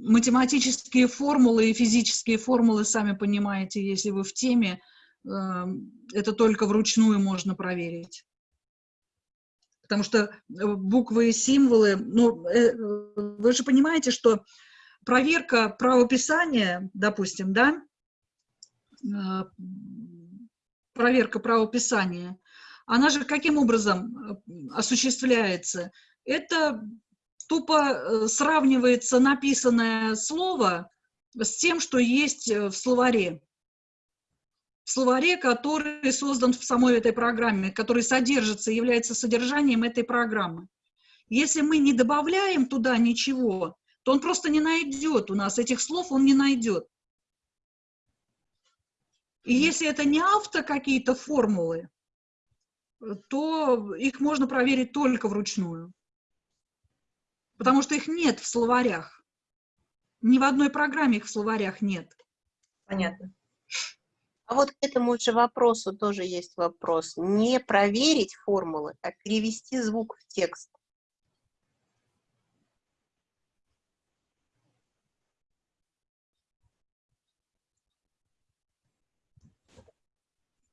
Математические формулы и физические формулы, сами понимаете, если вы в теме, а, это только вручную можно проверить. Потому что э, буквы и символы, ну, э, вы же понимаете, что проверка правописания, допустим, да, проверка правописания, она же каким образом э, осуществляется? Это тупо э, сравнивается написанное слово с тем, что есть э, в словаре. В словаре, который создан в самой этой программе, который содержится, является содержанием этой программы. Если мы не добавляем туда ничего, то он просто не найдет у нас, этих слов он не найдет. И если это не авто какие-то формулы, то их можно проверить только вручную потому что их нет в словарях. Ни в одной программе их в словарях нет. Понятно. А вот к этому же вопросу тоже есть вопрос. Не проверить формулы, а перевести звук в текст.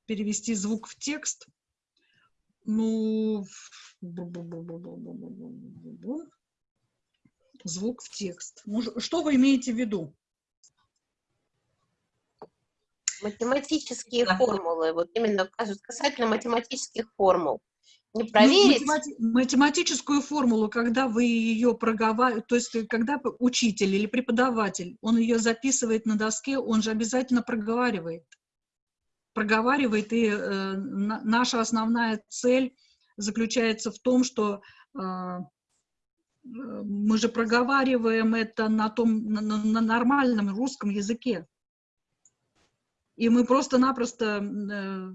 Перевести звук в текст? Ну, звук в текст. Ну, что вы имеете в виду? Математические формулы, вот именно касательно математических формул. Не проверить. Ну, математи математическую формулу, когда вы ее проговариваете, то есть когда учитель или преподаватель, он ее записывает на доске, он же обязательно проговаривает. Проговаривает, и э, наша основная цель заключается в том, что э, мы же проговариваем это на, том, на, на нормальном русском языке. И мы просто-напросто, э,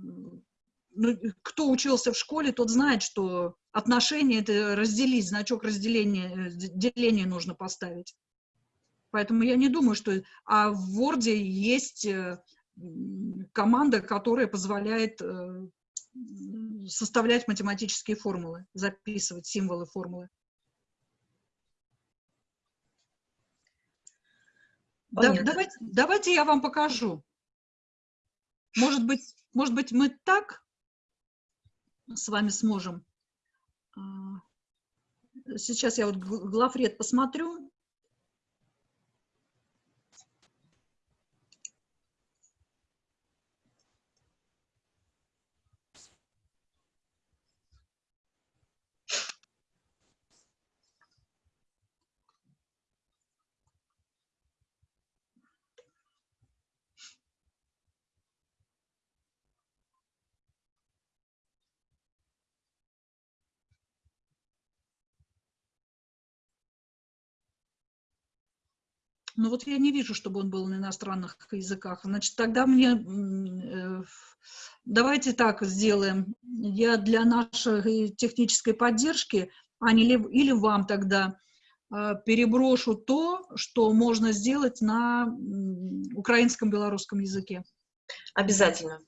ну, кто учился в школе, тот знает, что отношения — это разделить, значок разделения, деления нужно поставить. Поэтому я не думаю, что... А в Word есть э, команда, которая позволяет э, составлять математические формулы, записывать символы формулы. Да, давайте, давайте я вам покажу. Может быть, может быть, мы так с вами сможем. А, сейчас я вот главред посмотрю. Ну вот я не вижу, чтобы он был на иностранных языках. Значит, тогда мне... Э, давайте так сделаем. Я для нашей технической поддержки, а не ли, или вам тогда э, переброшу то, что можно сделать на украинском белорусском языке. Обязательно.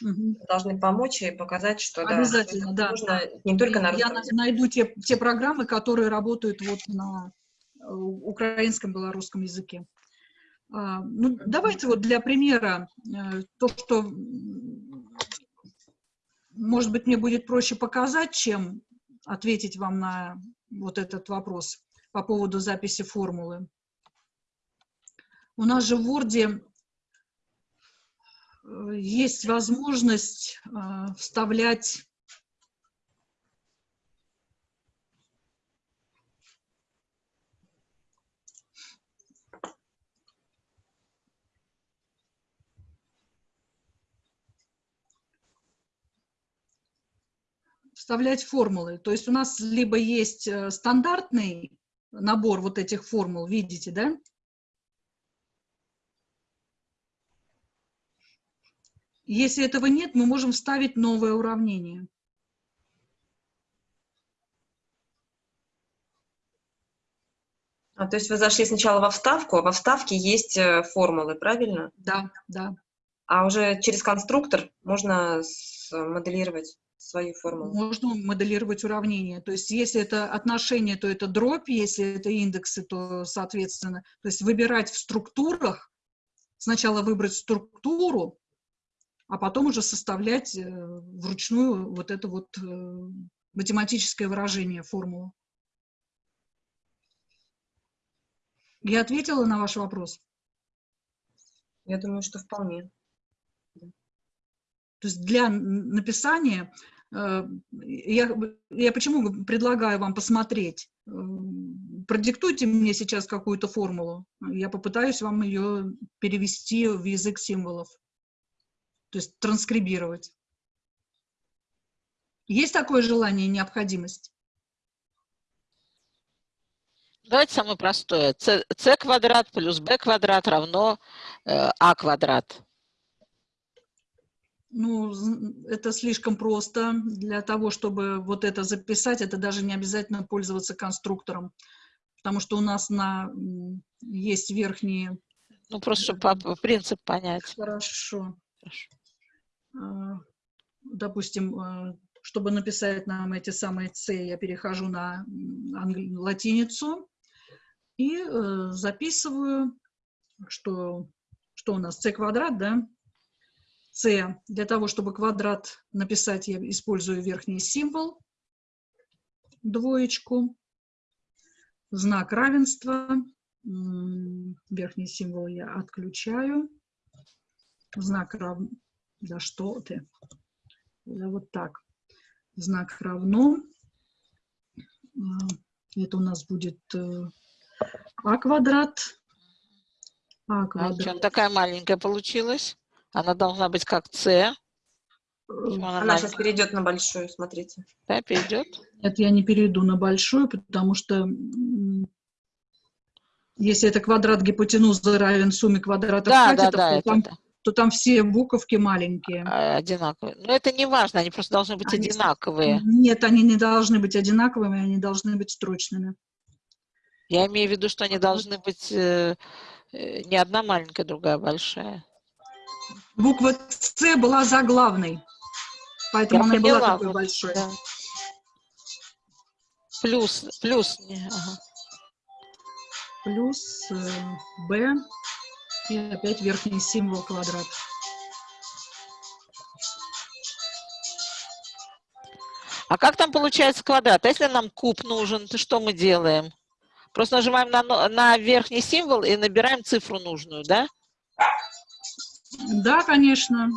Угу. Должны помочь и показать, что Обязательно, да, нужно не только на. Я найду те, те программы, которые работают вот на украинском, белорусском языке. А, ну, давайте вот для примера э, то, что, может быть, мне будет проще показать, чем ответить вам на вот этот вопрос по поводу записи формулы. У нас же в Word э, есть возможность э, вставлять вставлять формулы. То есть у нас либо есть э, стандартный набор вот этих формул, видите, да? Если этого нет, мы можем вставить новое уравнение. А, то есть вы зашли сначала во вставку, а во вставке есть э, формулы, правильно? Да, да. А уже через конструктор можно моделировать свою формулу. Можно моделировать уравнение. То есть если это отношение, то это дробь, если это индексы, то соответственно. То есть выбирать в структурах, сначала выбрать структуру, а потом уже составлять э, вручную вот это вот э, математическое выражение, формулу. Я ответила на ваш вопрос? Я думаю, что вполне. То есть для написания, я, я почему предлагаю вам посмотреть, э, продиктуйте мне сейчас какую-то формулу, я попытаюсь вам ее перевести в язык символов, то есть транскрибировать. Есть такое желание, необходимость? Давайте самое простое. c квадрат плюс b квадрат равно э, а квадрат. Ну, это слишком просто. Для того, чтобы вот это записать, это даже не обязательно пользоваться конструктором. Потому что у нас на, есть верхние... Ну, просто чтобы принцип понять. Хорошо. Хорошо. А, допустим, а, чтобы написать нам эти самые c, я перехожу на латиницу и э, записываю, что, что у нас c квадрат, да? C. Для того, чтобы квадрат написать, я использую верхний символ, двоечку, знак равенства, верхний символ я отключаю, знак рав... Да что ты? Да вот так. Знак равно. А, это у нас будет э, а квадрат. А квадрат. А чем такая маленькая получилась? Она должна быть как С. Она, она сейчас перейдет на большую, смотрите. Да, перейдет? Это я не перейду на большую, потому что если это квадрат гипотенузы равен сумме квадратов да, катетов, да, да, то, там, это, то там все буковки маленькие. А, одинаковые. Но это не важно, они просто должны быть они, одинаковые. Нет, они не должны быть одинаковыми, они должны быть строчными. Я имею в виду, что они должны быть э, э, не одна маленькая, другая большая. Буква С была заглавной, поэтому Я она поняла, была такой вот, большой. Да. Плюс, плюс. Ага. Плюс э, Б и опять верхний символ квадрат. А как там получается квадрат? А если нам куб нужен, то что мы делаем? Просто нажимаем на, на верхний символ и набираем цифру нужную, да? Да, конечно.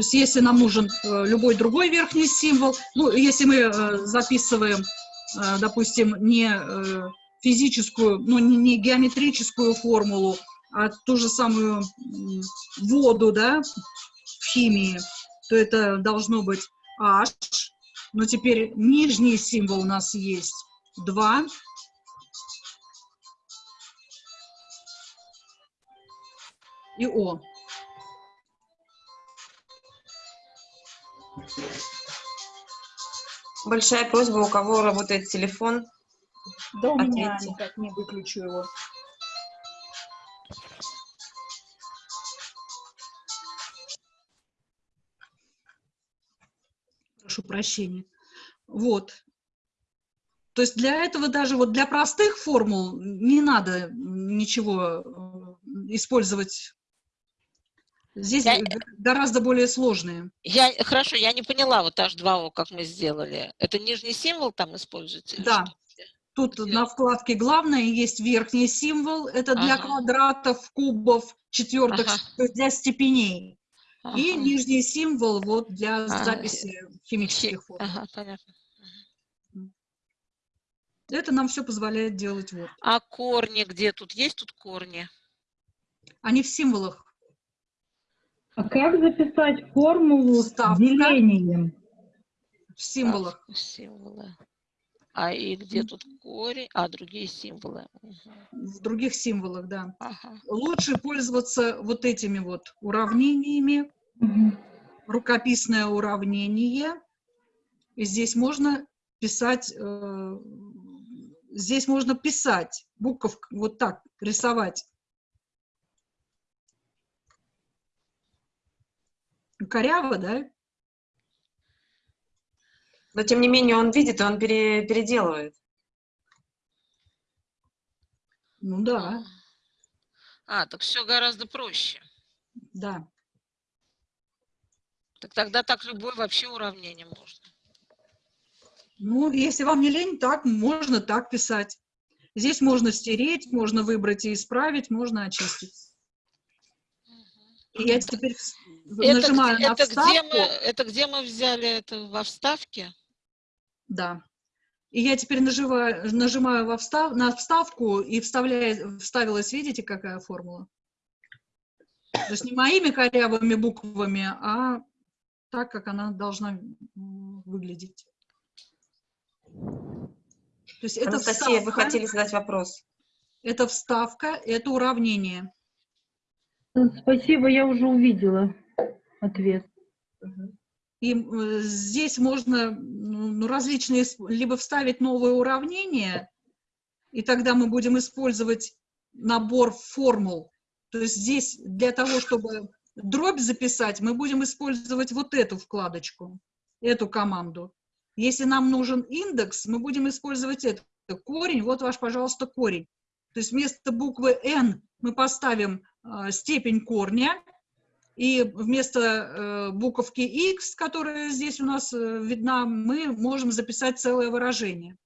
То есть если нам нужен э, любой другой верхний символ, ну, если мы э, записываем, э, допустим, не физическую, ну, не геометрическую формулу, а ту же самую воду, да, в химии, то это должно быть H, но теперь нижний символ у нас есть 2. И О. Большая просьба, у кого работает телефон. Да у меня никак не выключу его. Прошу прощения. Вот. То есть для этого даже вот для простых формул не надо ничего э, использовать. Здесь я, гораздо более сложные. Я, хорошо, я не поняла вот H2O, как мы сделали. Это нижний символ там используется? Да. Тут Где? на вкладке главное есть верхний символ. Это для ага. квадратов, кубов, четвертых, ага. для степеней. Ага. И нижний символ вот для а, записи химических формул. Ага, понятно. Это нам все позволяет делать вот. А корни где тут? Есть тут корни? Они в символах. А как записать формулу Ставка. с делением? В символах. в символы. А и где тут корень? А, другие символы. В других символах, да. Ага. Лучше пользоваться вот этими вот уравнениями. Угу. Рукописное уравнение. И здесь можно писать э, здесь можно писать, букв вот так, рисовать. Коряво, да? Но тем не менее он видит, и он пере- переделывает. Ну да, А, так все гораздо проще. да. Так тогда так любое вообще уравнение можно. Ну, если вам не лень, так можно так писать. Здесь можно стереть, можно выбрать и исправить, можно очистить. Я теперь Это, нажимаю где, на это, вставку. где мы, это где мы взяли это во вставке? Да. И я теперь нажимаю, нажимаю во встав, на вставку и вставляю, вставилась, видите, какая формула? То есть не моими корявыми буквами, а так, как она должна выглядеть. То есть это Анастасия, вы вставка, хотели задать вопрос. это вставка, это уравнение. Спасибо, я уже увидела ответ. И э, здесь можно ну, различные, либо вставить новое уравнение, и тогда мы будем использовать набор формул. То есть здесь для того, чтобы дробь записать, мы будем использовать вот эту вкладочку, эту команду. Если нам нужен индекс, мы будем использовать это. Корень, вот ваш, пожалуйста, корень. То есть вместо буквы n мы поставим э, степень корня, и вместо э, буковки x, которая здесь у нас э, видна, мы можем записать целое выражение.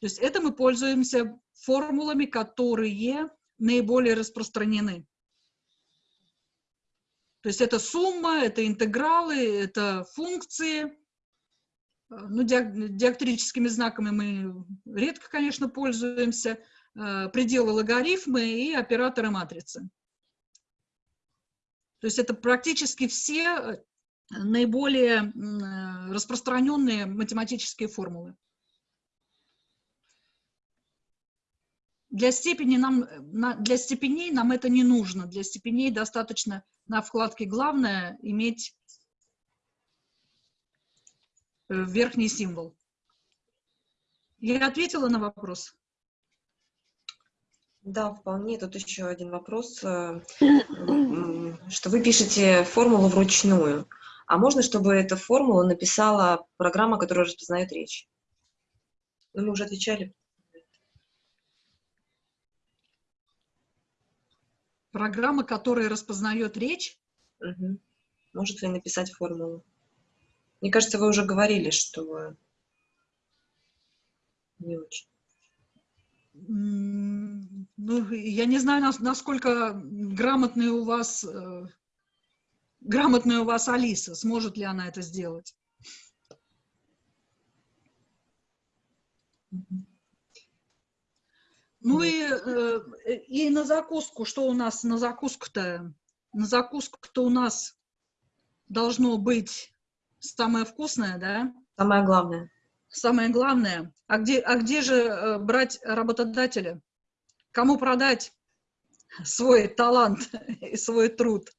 То есть это мы пользуемся формулами, которые наиболее распространены. То есть это сумма, это интегралы, это функции. Э, Ну, диак- диактрическими знаками мы редко, конечно, пользуемся. Э, Пределы логарифмы и операторы матрицы. То есть это практически все э, наиболее э, распространенные математические формулы. Для, степени нам, на- для степеней нам это не нужно. Для степеней достаточно на вкладке «Главное» иметь верхний символ. Я ответила на вопрос? Да, вполне. Тут еще один вопрос, э, [COUGHS] что вы пишете формулу вручную. А можно, чтобы эту формулу написала программа, которая распознает речь? Ну, Мы уже отвечали. Программа, которая распознает речь, Мгм. Может ли написать формулу? Мне кажется, вы уже говорили, что не очень. Ну, я не знаю, нас- насколько грамотный у вас, э, грамотная у вас Алиса, сможет ли она это сделать. Ну и, э, и на закуску, что у нас на закуску-то? На закуску-то у нас должно быть самое вкусное, да? Самое главное. Самое главное. А где, а где же э, брать работодателя? Кому продать свой талант и свой труд?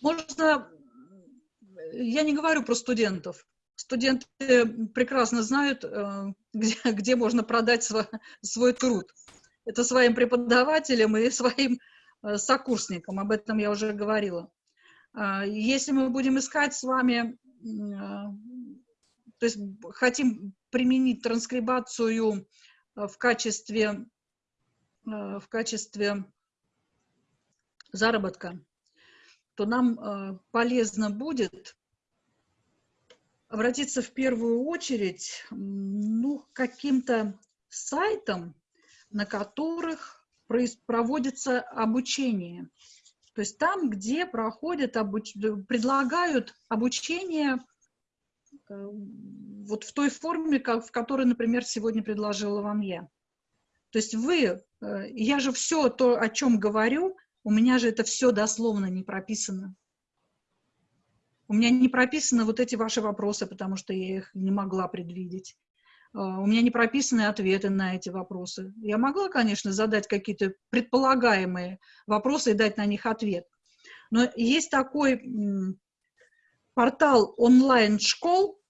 Можно, я не говорю про студентов. Студенты прекрасно знают, э, где, где можно продать сво- свой труд. Это своим преподавателям и своим э, сокурсникам. Об этом я уже говорила. А, Если мы будем искать с вами, а, то есть хотим применить транскрибацию э, в качестве, э, в качестве заработка, то нам э, полезно будет обратиться в первую очередь ну, к каким-то сайтам, на которых проводится обучение. То есть там, где проходят, обуч- предлагают обучение вот в той форме, как, в которой, например, сегодня предложила вам я. То есть вы, э, я же все то, о чем говорю, у меня же это все дословно не прописано. У меня не прописаны вот эти ваши вопросы, потому что я их не могла предвидеть. А, У меня не прописаны ответы на эти вопросы. Я могла, конечно, задать какие-то предполагаемые вопросы и дать на них ответ. Но есть такой портал онлайн-школ,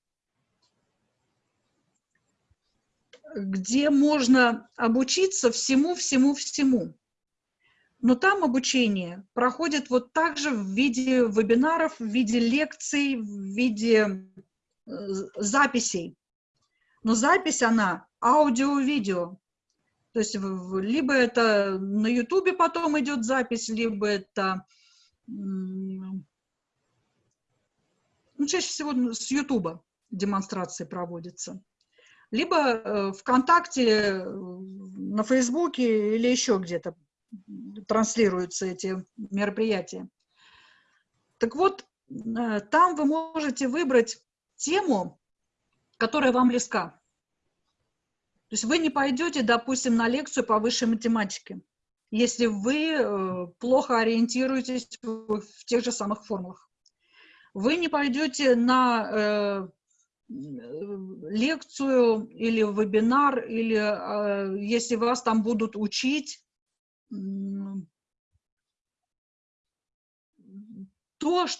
где можно обучиться всему-всему-всему. но там обучение проходит вот так же в виде вебинаров, в виде лекций, в виде э, записей. Но запись, она аудио-видео. То есть либо это на Ютубе потом идет запись, либо это ну, чаще всего с демонстрации проводятся. Либо э, ВКонтакте, э, на Фейсбуке или еще где-то транслируются эти мероприятия. Так вот, э, там вы можете выбрать тему, которая вам близка. То есть вы не пойдете, допустим, на лекцию по высшей математике, если вы плохо ориентируетесь в тех же самых формулах. Вы не пойдете на э, лекцию или вебинар, или э, если вас там будут учить, то,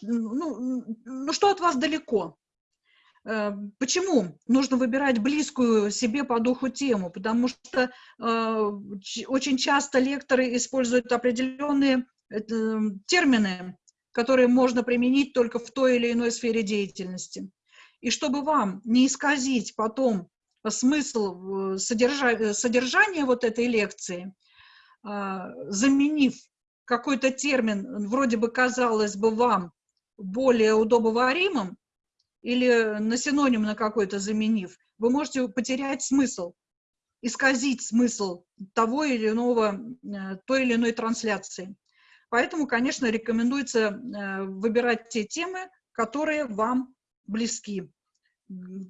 ну, ну, что от вас далеко. Э, почему нужно выбирать близкую себе по духу тему? Потому что э, очень часто лекторы используют определенные э, термины, которые можно применить только в той или иной сфере деятельности. И чтобы вам не исказить потом смысл содержа содержания вот этой лекции, заменив какой-то термин, вроде бы казалось бы вам более удобоваримым, или на синоним на какой-то заменив, вы можете потерять смысл, исказить смысл того или иного, э, той или иной трансляции. Поэтому, конечно, рекомендуется э, выбирать те темы, которые вам близки.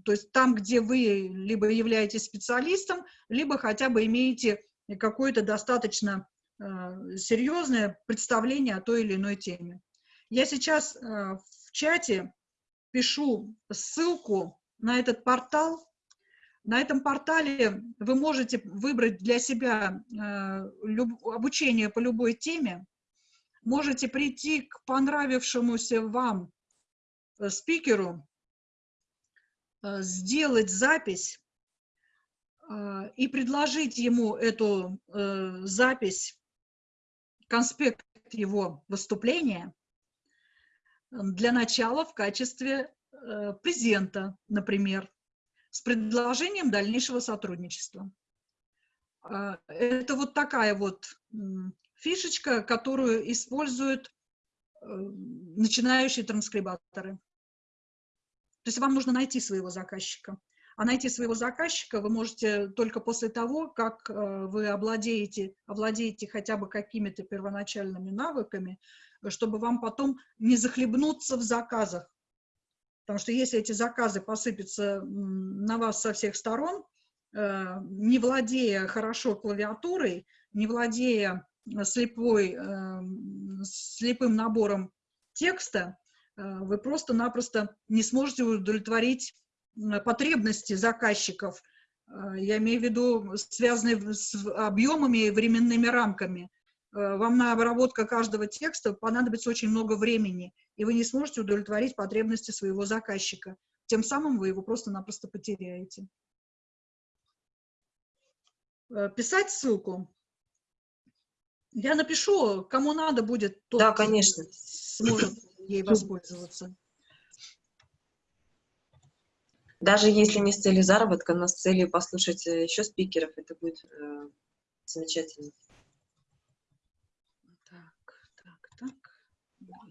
То есть там, где вы либо являетесь специалистом, либо хотя бы имеете какое-то достаточно э, серьезное представление о той или иной теме. Я сейчас в чате пишу ссылку на этот портал. На этом портале вы можете выбрать для себя э, обучение по любой теме. Можете прийти к понравившемуся вам э, спикеру, э, сделать запись э, и предложить ему эту запись, конспект его выступления – для начала в качестве презента, например, с предложением дальнейшего сотрудничества. Это вот такая вот фишечка, которую используют э, начинающие транскрибаторы. То есть вам нужно найти своего заказчика. А найти своего заказчика вы можете только после того, как э, вы обладаете, обладаете хотя бы какими-то первоначальными навыками, чтобы вам потом не захлебнуться в заказах. Потому что если эти заказы посыпятся на вас со всех сторон, э, не владея хорошо клавиатурой, не владея слепой, э, слепым набором текста, э, вы просто-напросто не сможете удовлетворить потребности заказчиков, я имею в виду связанные с объемами и временными рамками. Э, вам на обработку каждого текста понадобится очень много времени, и вы не сможете удовлетворить потребности своего заказчика. Тем самым вы его просто-напросто потеряете. Э, писать ссылку. Я напишу, кому надо будет, тот да, конечно. сможет ей воспользоваться. Даже если не с целью заработка, но с целью послушать э, еще спикеров, это будет э, замечательно.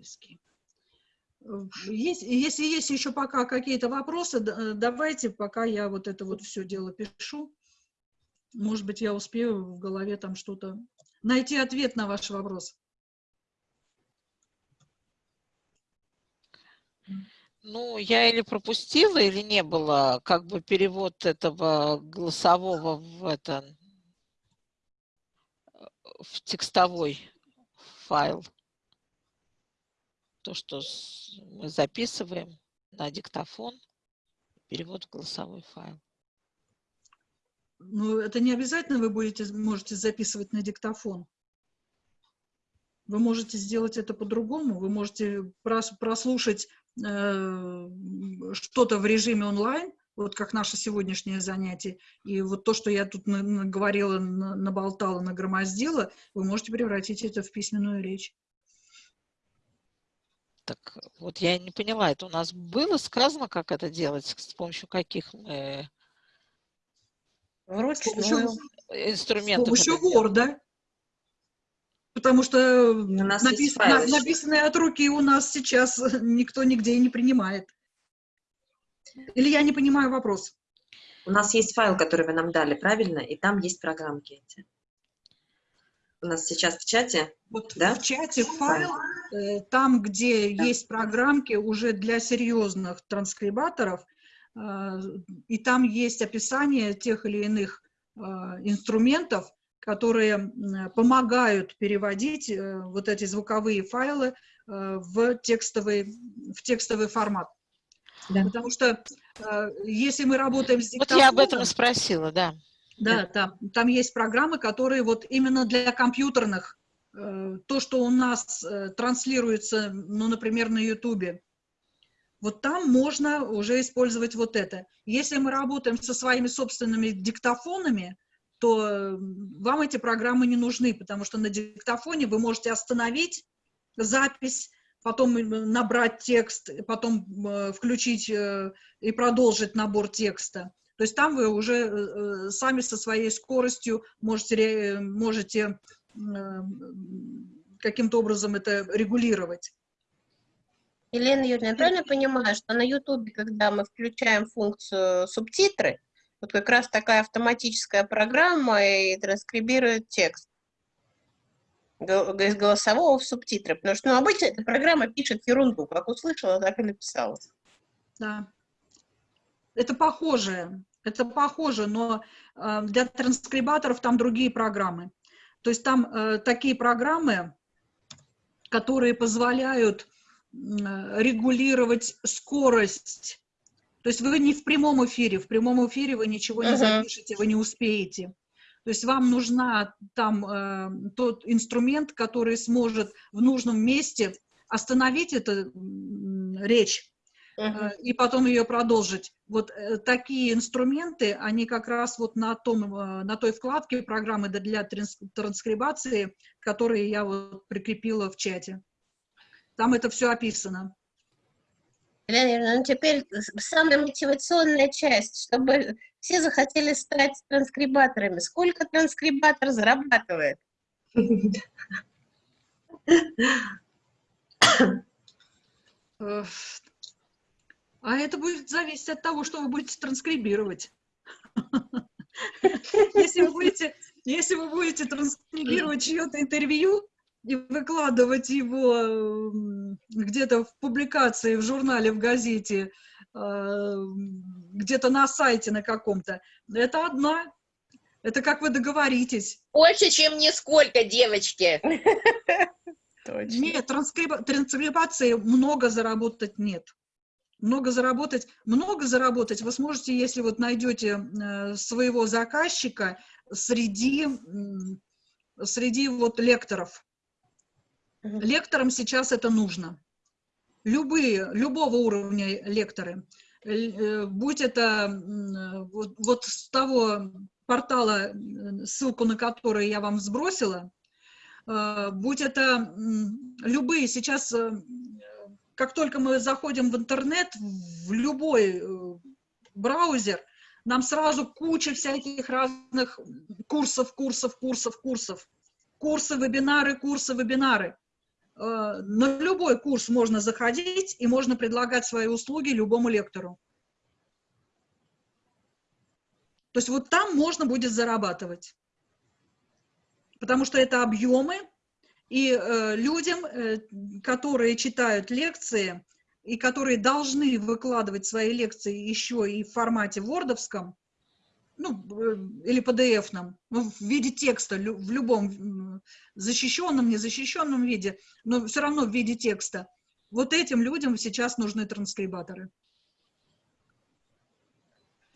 близкий. Есть, если есть еще пока какие-то вопросы, давайте, пока я вот это вот все дело пишу. Может быть, я успею в голове там что-то найти ответ на ваш вопрос. Ну, я или пропустила, или не было как бы перевод этого голосового в это в текстовой файл то, что мы записываем на диктофон, перевод в голосовой файл. Ну, это не обязательно вы будете, можете записывать на диктофон. Вы можете сделать это по-другому. Вы можете прослушать э, что-то в режиме онлайн, вот как наше сегодняшнее занятие. И вот то, что я тут на- наговорила, на- наболтала, нагромоздила, вы можете превратить это в письменную речь. Так вот я не поняла, это у нас было сказано, как это делать, с помощью каких мы С помощью, с инструментов? помощью? Word. Потому что напис- на- файлы. написанное от руки у нас сейчас [LAUGHS] никто нигде и не принимает. Или я не понимаю вопрос? У нас есть файл, который вы нам дали, правильно? И там есть программки эти. У нас сейчас в чате. Вот Да? в чате файл, э, там, где есть программки уже для серьезных транскрибаторов, и там есть описание тех или иных э, инструментов, которые помогают переводить э, вот эти звуковые файлы э, в текстовый, в текстовый формат. Да. Потому что э, если мы работаем с Вот я об этом и диктофоном, спросила, да. да, там, там есть программы, которые вот именно для компьютерных, э, то, что у нас э, транслируется, ну, например, на Ютубе, вот там можно уже использовать вот это. Если мы работаем со своими собственными диктофонами, то вам эти программы не нужны, потому что на диктофоне вы можете остановить запись, потом э, набрать текст, потом э, включить э, и продолжить набор текста. То есть там вы уже сами со своей скоростью можете, можете каким-то образом это регулировать. Елена Юрьевна, я правильно понимаю, что на Ютубе, когда мы включаем функцию субтитры, вот как раз такая автоматическая программа и транскрибирует текст из голосового в субтитры, потому что ну, обычно эта программа пишет ерунду, как услышала, так и написала. Да. Это похоже, это похоже, но э, для транскрибаторов там другие программы. То есть там э, такие программы, которые позволяют регулировать скорость. То есть вы не в прямом эфире, в прямом эфире вы ничего не Мгм. запишете, вы не успеете. То есть вам нужна там э, тот инструмент, который сможет в нужном месте остановить эту м, речь, Мгм. э, и потом ее продолжить. Вот э, такие инструменты, они как раз вот на, том, э, на той вкладке программы для- для транс- транскрибации, которые я вот прикрепила в чате. Там это все описано. Елена ну теперь самая мотивационная часть, чтобы все захотели стать транскрибаторами. Сколько транскрибатор зарабатывает? А это будет зависеть от того, что вы будете транскрибировать. [LAUGHS] Если вы будете, если вы будете транскрибировать чье-то интервью и выкладывать его м, где-то в публикации, в журнале, в газете, э, где-то на сайте на каком-то, это одна. Это как вы договоритесь. Больше, чем нисколько, девочки. Точно. Нет, транскрибации много заработать нет. Много заработать, много заработать вы сможете, если вот найдете э, своего заказчика среди, среди вот лекторов. Лекторам сейчас это нужно. Любые, любого уровня лекторы. Э, Будь это вот, вот с того портала, ссылку на который я вам сбросила, э, будь это любые сейчас, э, как только мы заходим в интернет, в любой браузер, нам сразу куча всяких разных курсов, курсов, курсов, курсов. Курсы, вебинары, курсы, вебинары. Э, На любой курс можно заходить и можно предлагать свои услуги любому лектору. То есть вот там можно будет зарабатывать. Потому что это объемы, и э, людям, э, которые читают лекции и которые должны выкладывать свои лекции еще и в формате вордовском, ну, э, или PDF-ном, ну, в виде текста, в любом защищенном, незащищенном виде, но все равно в виде текста. Вот этим людям сейчас нужны транскрибаторы.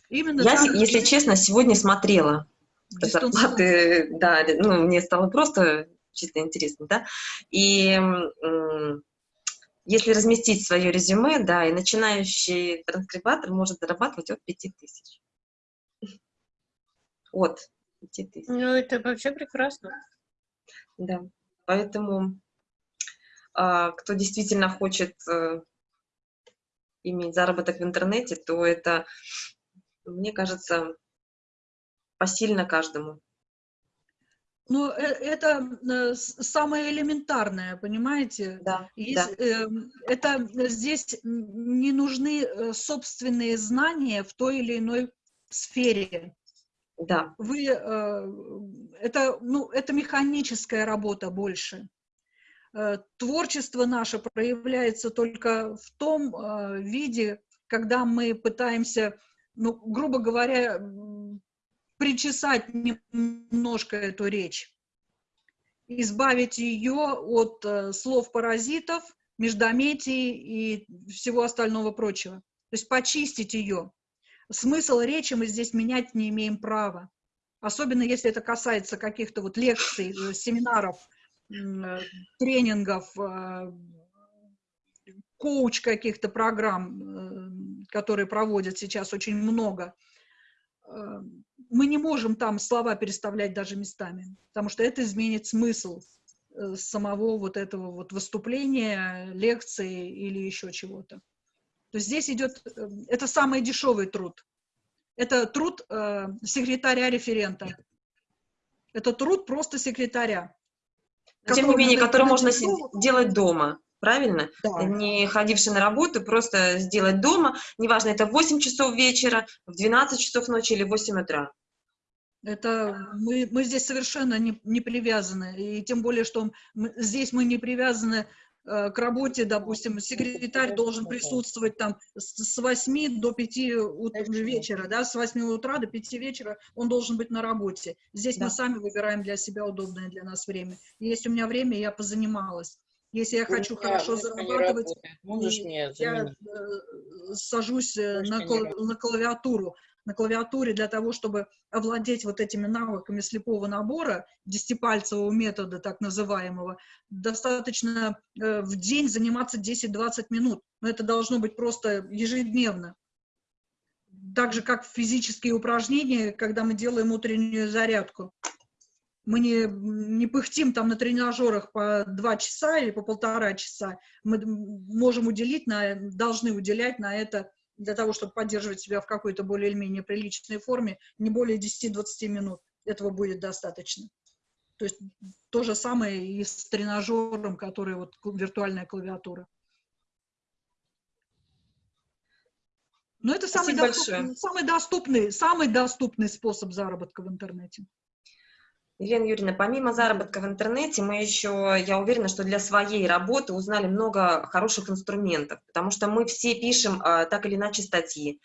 Именно Я, так, если честно, сегодня смотрела зарплаты, да, ну, мне стало просто чисто интересно, да, и если разместить свое резюме, да, и начинающий транскрибатор может зарабатывать от 5000. От 5000. Ну, это вообще прекрасно. Да, поэтому а, кто действительно хочет а, иметь заработок в интернете, то это, мне кажется, посильно каждому. Ну, э, это э, самое элементарное, понимаете? Да, Есть, да. э, это здесь не нужны э, собственные знания в той или иной сфере. Да. Вы, э, это, ну, это механическая работа больше. Э, Творчество наше проявляется только в том э, виде, когда мы пытаемся, ну, грубо говоря, причесать немножко эту речь, избавить ее от э, слов-паразитов, междометий и всего остального прочего. То есть почистить ее. Смысл речи мы здесь менять не имеем права. Особенно если это касается каких-то вот лекций, э, семинаров, э, тренингов, э, коуч каких-то программ, которые проводят сейчас очень много. Мы не можем там слова переставлять даже местами, потому что это изменит смысл самого вот этого вот выступления, лекции или еще чего-то. То есть здесь идет, э, это самый дешевый труд. Это труд э, секретаря-референта. Это труд просто секретаря. Но, тем не менее, который можно делать дома, правильно? Да. Не ходивший на работу, просто сделать дома, неважно, это в 8 часов вечера, в 12 часов ночи или в 8 утра. Это мы, мы здесь совершенно не, не привязаны. И тем более, что мы- здесь мы не привязаны к работе, допустим, секретарь должен присутствовать там с, с 8 до 5 ут- вечера, да, с 8 утра до 5 вечера он должен быть на работе. Здесь мы Да. сами выбираем для себя удобное для нас время. Есть у меня время, я позанималась. Если я хочу У меня хорошо зарабатывать. Можешь мне я э, сажусь э, на, кла- на клавиатуру, на клавиатуре для того, чтобы овладеть вот этими навыками слепого набора, десятипальцевого метода так называемого, достаточно э, в день заниматься 10-20 минут. Но это должно быть просто ежедневно. Так же, как физические упражнения, когда мы делаем утреннюю зарядку. Мы не, не пыхтим там на тренажерах по два часа или по полтора часа. Мы можем уделить, на, должны уделять на это для того, чтобы поддерживать себя в какой-то более или менее приличной форме, не более 10-20 минут. Этого будет достаточно. То есть то же самое и с тренажером, который вот виртуальная клавиатура. Но это самый доступный, большое. самый доступный, самый доступный способ заработка в интернете. Елена Юрьевна, помимо заработка в интернете, мы еще, я уверена, что для своей работы узнали много хороших инструментов, потому что мы все пишем а, так или иначе статьи.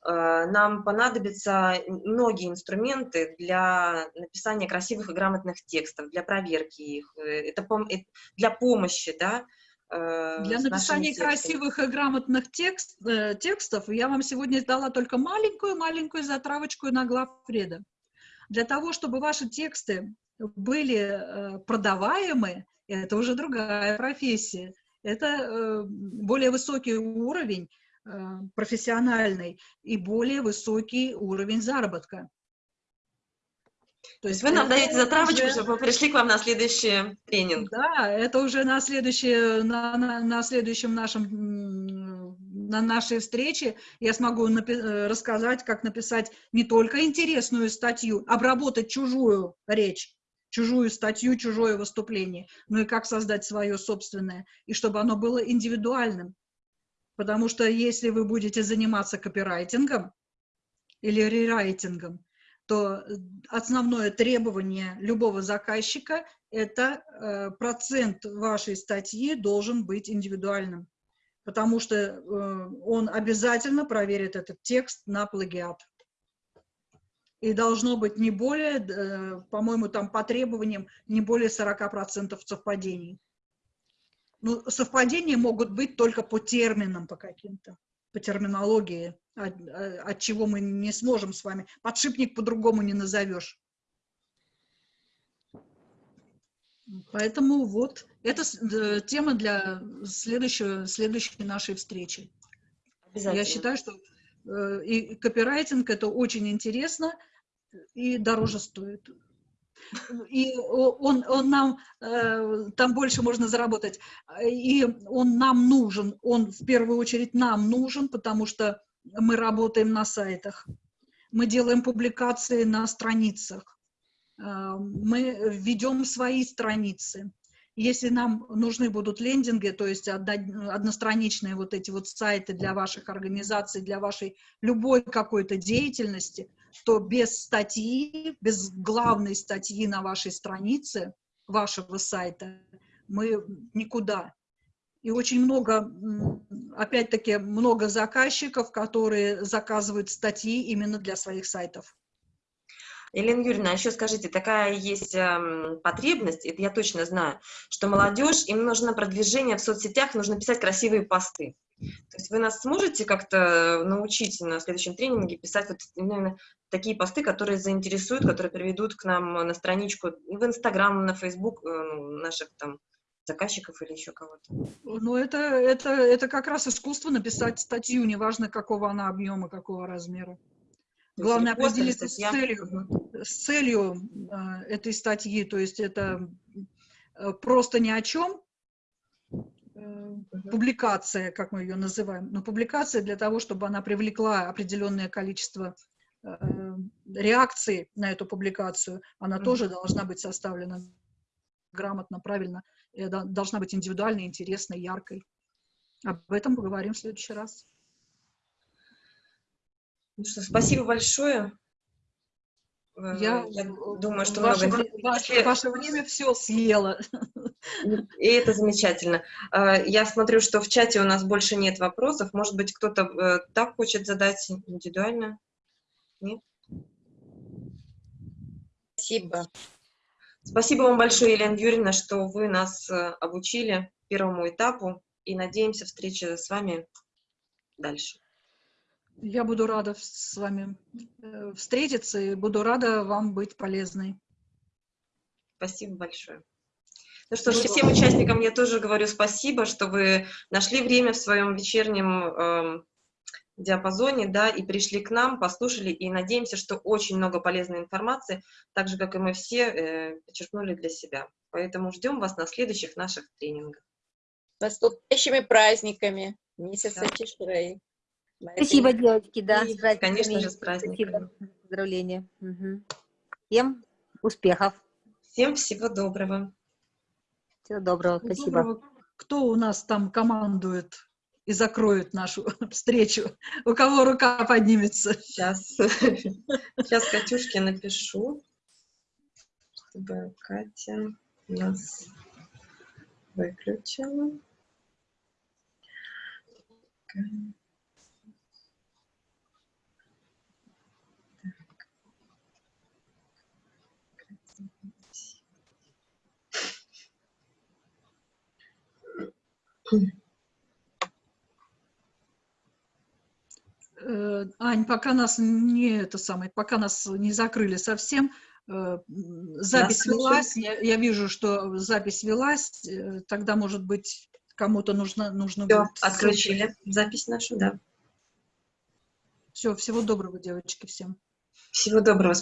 А, нам понадобятся многие инструменты для написания красивых и грамотных текстов, для проверки их, э, это пом- э, для помощи, да, э, Для написания красивых и грамотных текст, э, текстов я вам сегодня дала только маленькую-маленькую затравочку на главреда. Для того, чтобы ваши тексты были э, продаваемы, это уже другая профессия. Это э, более высокий уровень э, профессиональный и более высокий уровень заработка. То есть вы нам даете затравочку, уже- чтобы мы пришли к вам на следующий тренинг. Да, это уже на, следующее, на, на, на следующем нашем, на нашей встрече я смогу э, рассказать, как написать не только интересную статью, обработать чужую речь, чужую статью, чужое выступление, но и как создать свое собственное, и чтобы оно было индивидуальным. Потому что если вы будете заниматься копирайтингом или рерайтингом, то основное требование любого заказчика – это э, процент вашей статьи должен быть индивидуальным, потому что э, он обязательно проверит этот текст на плагиат. И должно быть не более, э, по-моему, там по требованиям, не более 40% совпадений. Ну, совпадения могут быть только по терминам по каким-то, по терминологии, от, э, от чего мы не сможем с вами. Подшипник по-другому не назовешь. Поэтому вот, это д- тема для следующего, следующей нашей встречи. Я считаю, что э, и копирайтинг это очень интересно и дороже стоит. И он, он нам, э, там больше можно заработать. И он нам нужен, он в первую очередь нам нужен, потому что мы работаем на сайтах, мы делаем публикации на страницах, э, мы ведем свои страницы. Если нам нужны будут лендинги, то есть одно- одностраничные вот эти вот сайты для ваших организаций, для вашей любой какой-то деятельности, то без статьи, без главной статьи на вашей странице вашего сайта мы никуда. И очень много, опять-таки, много заказчиков, которые заказывают статьи именно для своих сайтов. Елена Юрьевна, а еще скажите, такая есть эм, потребность, это я точно знаю, что молодежь, им нужно продвижение в соцсетях, нужно писать красивые посты. То есть вы нас сможете как-то научить на следующем тренинге писать вот именно такие посты, которые заинтересуют, которые приведут к нам на страничку в Инстаграм, на Фейсбук э, наших там заказчиков или еще кого-то. Ну, это, это, это как раз искусство написать статью, неважно, какого она объема, какого размера. Главное определиться с целью, с целью э, этой статьи, то есть это э, просто ни о чем, э, публикация, как мы ее называем, но публикация для того, чтобы она привлекла определенное количество э, реакций на эту публикацию, она тоже должна быть составлена грамотно, правильно, должна быть индивидуальной, интересной, яркой. Об этом поговорим в следующий раз. Ну что, спасибо большое. Э, Я, я э, думаю, что ваше, много ваше- Если- ваше время все съело. И это замечательно. Э, Я смотрю, что в чате у нас больше нет вопросов. Может быть, кто-то так хочет задать индивидуально? Спасибо. Спасибо вам большое, Елена Юрьевна, что вы нас обучили первому этапу. И надеемся встречи с вами дальше. Я буду рада с вами э, встретиться и буду рада вам быть полезной. Спасибо большое. Ну что ж, всем участникам я тоже говорю спасибо, что вы нашли время в своем вечернем эм, диапазоне, да, и пришли к нам, послушали, и надеемся, что очень много полезной информации, так же, как и мы все, э, подчеркнули для себя. Поэтому ждем вас на следующих наших тренингах. С наступающими праздниками месяца Да. Тишрей. Спасибо, девочки, да, И, с конечно же, с праздниками. Спасибо, поздравления. Мгм. Всем успехов. Всем всего доброго. Всего доброго, Всего спасибо. доброго. Кто у нас там командует и закроет нашу [LAUGHS] встречу? У кого рука поднимется? Сейчас, сейчас Катюшке напишу, чтобы Катя нас выключила. Э, Ань, пока нас не это самое, пока нас не закрыли совсем, э, запись слышим. велась, я, я вижу, что запись велась, э, тогда, может быть, кому-то нужно, нужно Все, будет... отключили запись нашу, да. Все, всего доброго, девочки, всем. Всего доброго.